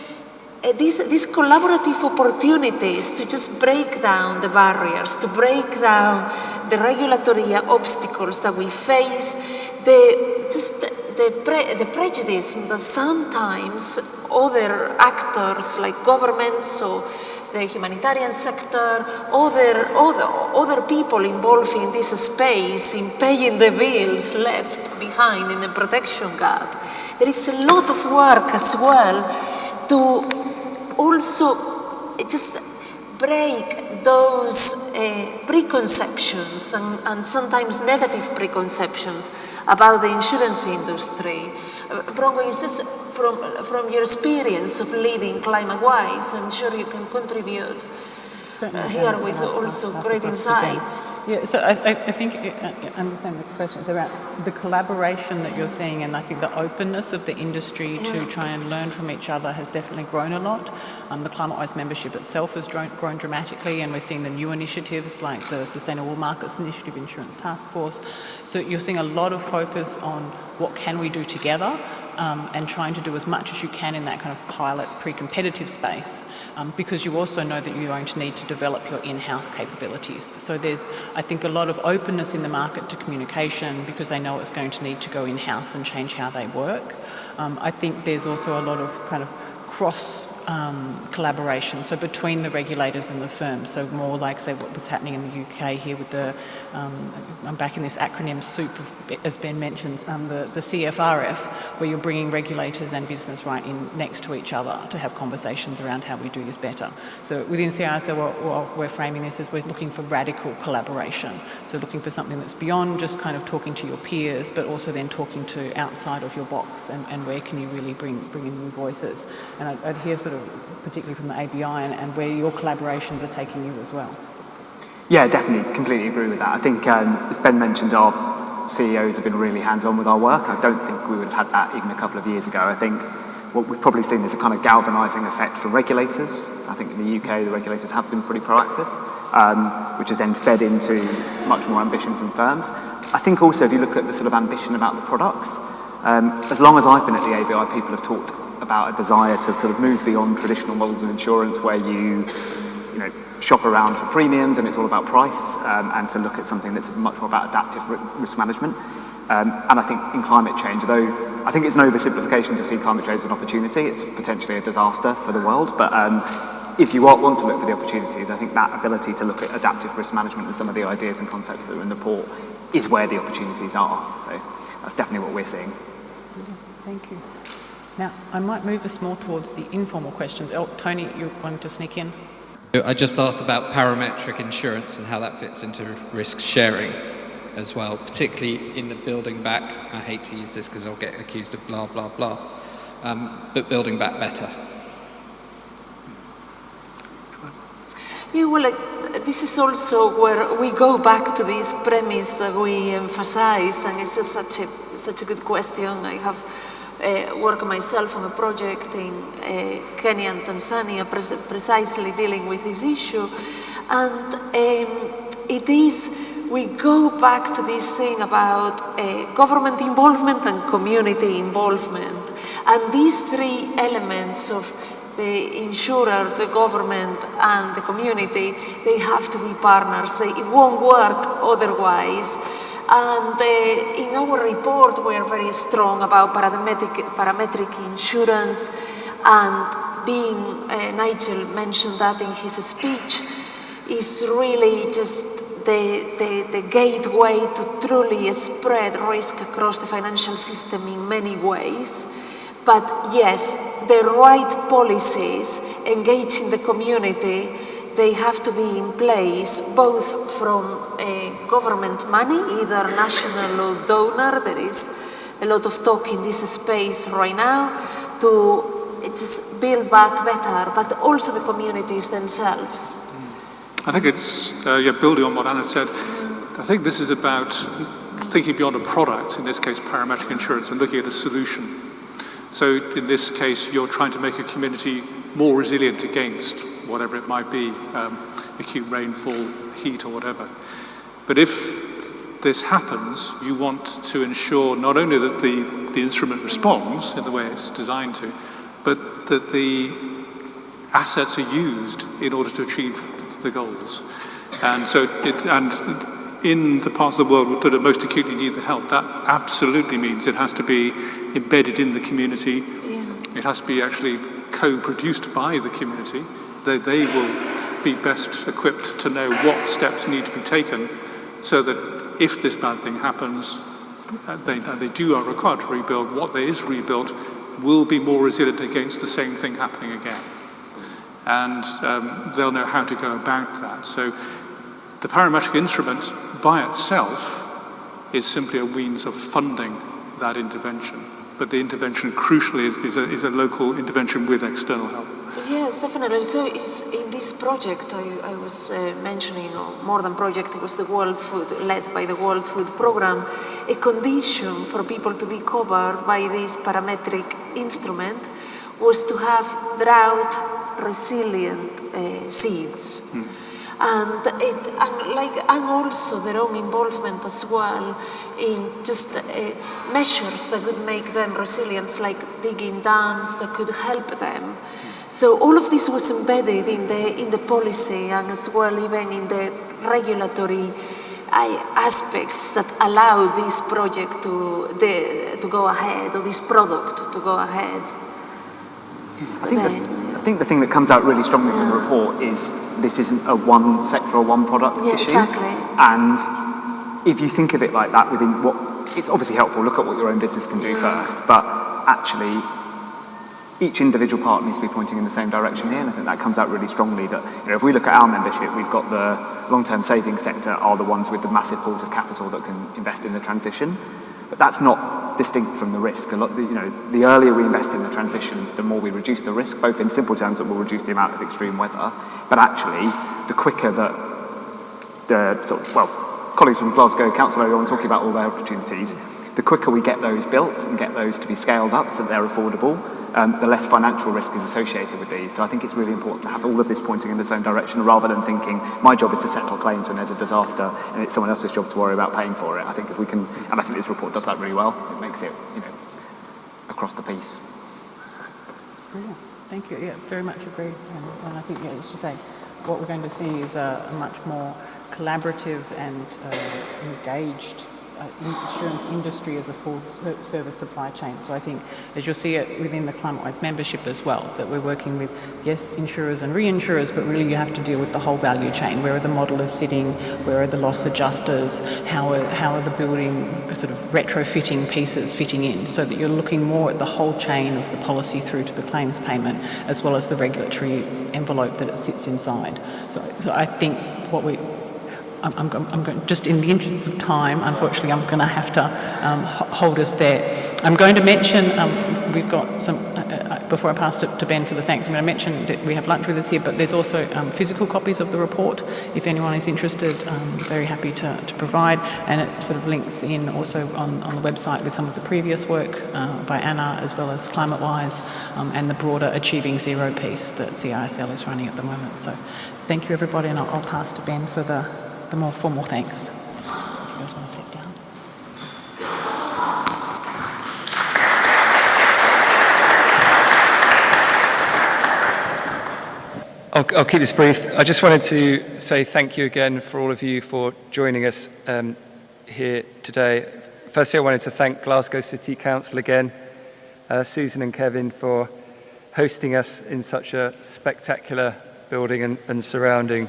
uh, these, these collaborative opportunities to just break down the barriers, to break down the regulatory obstacles that we face, the just the, pre the prejudice that sometimes other actors like governments or the humanitarian sector, other, other, other people involved in this space in paying the bills left behind in the protection gap. There is a lot of work as well to also just break those uh, preconceptions and, and, sometimes negative preconceptions about the insurance industry. Uh, is this from, from your experience of leading ClimateWise, I'm sure you can contribute uh, here with also great insights. Yeah, so I, I think I understand the question. It's about the collaboration that you're seeing, and I think the openness of the industry yeah. to try and learn from each other has definitely grown a lot. Um, the ClimateWise membership itself has grown, grown dramatically, and we're seeing the new initiatives like the Sustainable Markets Initiative Insurance Task Force. So you're seeing a lot of focus on what can we do together um, and trying to do as much as you can in that kind of pilot pre-competitive space um, because you also know that you're going to need to develop your in-house capabilities. So there's, I think, a lot of openness in the market to communication because they know it's going to need to go in-house and change how they work. Um, I think there's also a lot of kind of cross um, collaboration, so between the regulators and the firms, so more like say what was happening in the UK here with the, um, I'm back in this acronym soup, of, as Ben mentions, um, the, the CFRF, where you're bringing regulators and business right in next to each other to have conversations around how we do this better. So within CISL, what we're framing this as we're looking for radical collaboration, so looking for something that's beyond just kind of talking to your peers, but also then talking to outside of your box and, and where can you really bring, bring in new voices. And I'd, I'd hear sort sort of, particularly from the ABI, and, and where your collaborations are taking you as well. Yeah, definitely, completely agree with that. I think, um, as Ben mentioned, our CEOs have been really hands-on with our work. I don't think we would have had that even a couple of years ago. I think what we've probably seen is a kind of galvanising effect for regulators. I think in the UK, the regulators have been pretty proactive, um, which has then fed into much more ambition from firms. I think also if you look at the sort of ambition about the products, um, as long as I've been at the ABI, people have talked about a desire to sort of move beyond traditional models of insurance where you, you know, shop around for premiums and it's all about price um, and to look at something that's much more about adaptive risk management. Um, and I think in climate change, though I think it's an oversimplification to see climate change as an opportunity, it's potentially a disaster for the world, but um, if you want to look for the opportunities, I think that ability to look at adaptive risk management and some of the ideas and concepts that are in the port is where the opportunities are. So that's definitely what we're seeing. Thank you. Now, I might move us more towards the informal questions. Oh, Tony, you wanted to sneak in? I just asked about parametric insurance and how that fits into risk sharing as well, particularly in the building back. I hate to use this because I'll get accused of blah, blah, blah. Um, but building back better. Yeah, well, like, this is also where we go back to this premise that we emphasize, and it's such a, such a good question. I have uh, work myself on a project in uh, Kenya and Tanzania pre precisely dealing with this issue. And um, it is, we go back to this thing about uh, government involvement and community involvement. And these three elements of the insurer, the government and the community, they have to be partners. They, it won't work otherwise. And in our report, we are very strong about parametric, parametric insurance and being, uh, Nigel mentioned that in his speech, is really just the, the, the gateway to truly spread risk across the financial system in many ways. But yes, the right policies engaging the community, they have to be in place both from government money, either national or donor, there is a lot of talk in this space right now, to just build back better, but also the communities themselves. I think it's, uh, yeah, building on what Anna said, I think this is about thinking beyond a product, in this case parametric insurance, and looking at a solution. So in this case, you're trying to make a community more resilient against whatever it might be, um, acute rainfall, heat, or whatever. But if this happens, you want to ensure not only that the, the instrument responds in the way it's designed to, but that the assets are used in order to achieve the goals. And so, it, and in the parts of the world that are most acutely need the help, that absolutely means it has to be embedded in the community. Yeah. It has to be actually co-produced by the community. They, they will be best equipped to know what steps need to be taken so that if this bad thing happens, uh, they, they do are required to rebuild, what there is rebuilt will be more resilient against the same thing happening again and um, they'll know how to go about that. So the parametric instrument by itself is simply a means of funding that intervention. But the intervention crucially is, is, a, is a local intervention with external help. Yes, definitely. So in this project I, I was uh, mentioning, or more than project, it was the World Food, led by the World Food Programme, a condition for people to be covered by this parametric instrument was to have drought resilient uh, seeds. Mm. And, it, and, like, and also their own involvement as well in just uh, measures that could make them resilient, like digging dams that could help them. So all of this was embedded in the, in the policy and as well even in the regulatory uh, aspects that allow this project to, the, to go ahead or this product to go ahead. I think that I think the thing that comes out really strongly from the report is this isn't a one sector or one product yeah, issue. Exactly. And if you think of it like that within what, it's obviously helpful, look at what your own business can do first, but actually each individual part needs to be pointing in the same direction here, and I think that comes out really strongly that, you know, if we look at our membership, we've got the long-term savings sector are the ones with the massive pools of capital that can invest in the transition, but that's not distinct from the risk. A lot, you know, the earlier we invest in the transition, the more we reduce the risk, both in simple terms that will reduce the amount of extreme weather, but actually the quicker that the, sort of, well, colleagues from Glasgow Council are talking about all their opportunities, the quicker we get those built and get those to be scaled up so that they're affordable, um, the less financial risk is associated with these. So I think it's really important to have all of this pointing in the same direction rather than thinking my job is to settle claims when there's a disaster and it's someone else's job to worry about paying for it. I think if we can, and I think this report does that really well, it makes it, you know, across the piece. Yeah, thank you. Yeah, very much agree. And, and I think, yeah, as you say, what we're going to see is a, a much more collaborative and uh, engaged uh, insurance industry as a full service supply chain. So I think, as you'll see it within the ClimateWise membership as well, that we're working with, yes, insurers and reinsurers, but really you have to deal with the whole value chain. Where are the modelers sitting? Where are the loss adjusters? How are, how are the building sort of retrofitting pieces fitting in? So that you're looking more at the whole chain of the policy through to the claims payment, as well as the regulatory envelope that it sits inside. So, so I think what we I'm, I'm, I'm going, just in the interest of time, unfortunately, I'm going to have to um, hold us there. I'm going to mention um, we've got some. Uh, uh, before I pass it to Ben for the thanks, I'm going to mention that we have lunch with us here, but there's also um, physical copies of the report. If anyone is interested, um, very happy to, to provide. And it sort of links in also on, on the website with some of the previous work uh, by Anna, as well as ClimateWise, um, and the broader Achieving Zero piece that CISL is running at the moment. So thank you, everybody, and I'll, I'll pass to Ben for the, the more formal thanks. I'll, I'll keep this brief. I just wanted to say thank you again for all of you for joining us um, here today. Firstly, I wanted to thank Glasgow City Council again, uh, Susan and Kevin for hosting us in such a spectacular building and, and surrounding,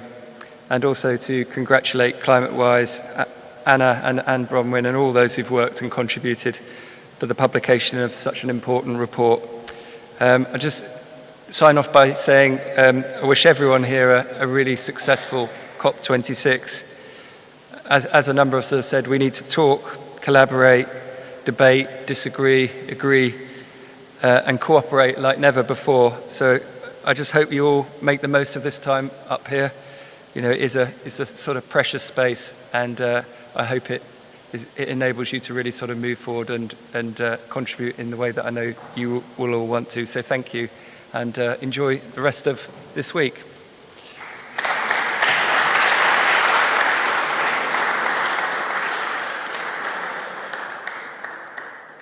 and also to congratulate ClimateWise, Anna and Anne Bronwyn and all those who've worked and contributed for the publication of such an important report. Um, I just sign off by saying um, I wish everyone here a, a really successful COP26. As, as a number of us have said, we need to talk, collaborate, debate, disagree, agree, uh, and cooperate like never before. So I just hope you all make the most of this time up here. You know, is a, it's a sort of precious space, and uh, I hope it, is, it enables you to really sort of move forward and, and uh, contribute in the way that I know you will all want to. So thank you and uh, enjoy the rest of this week.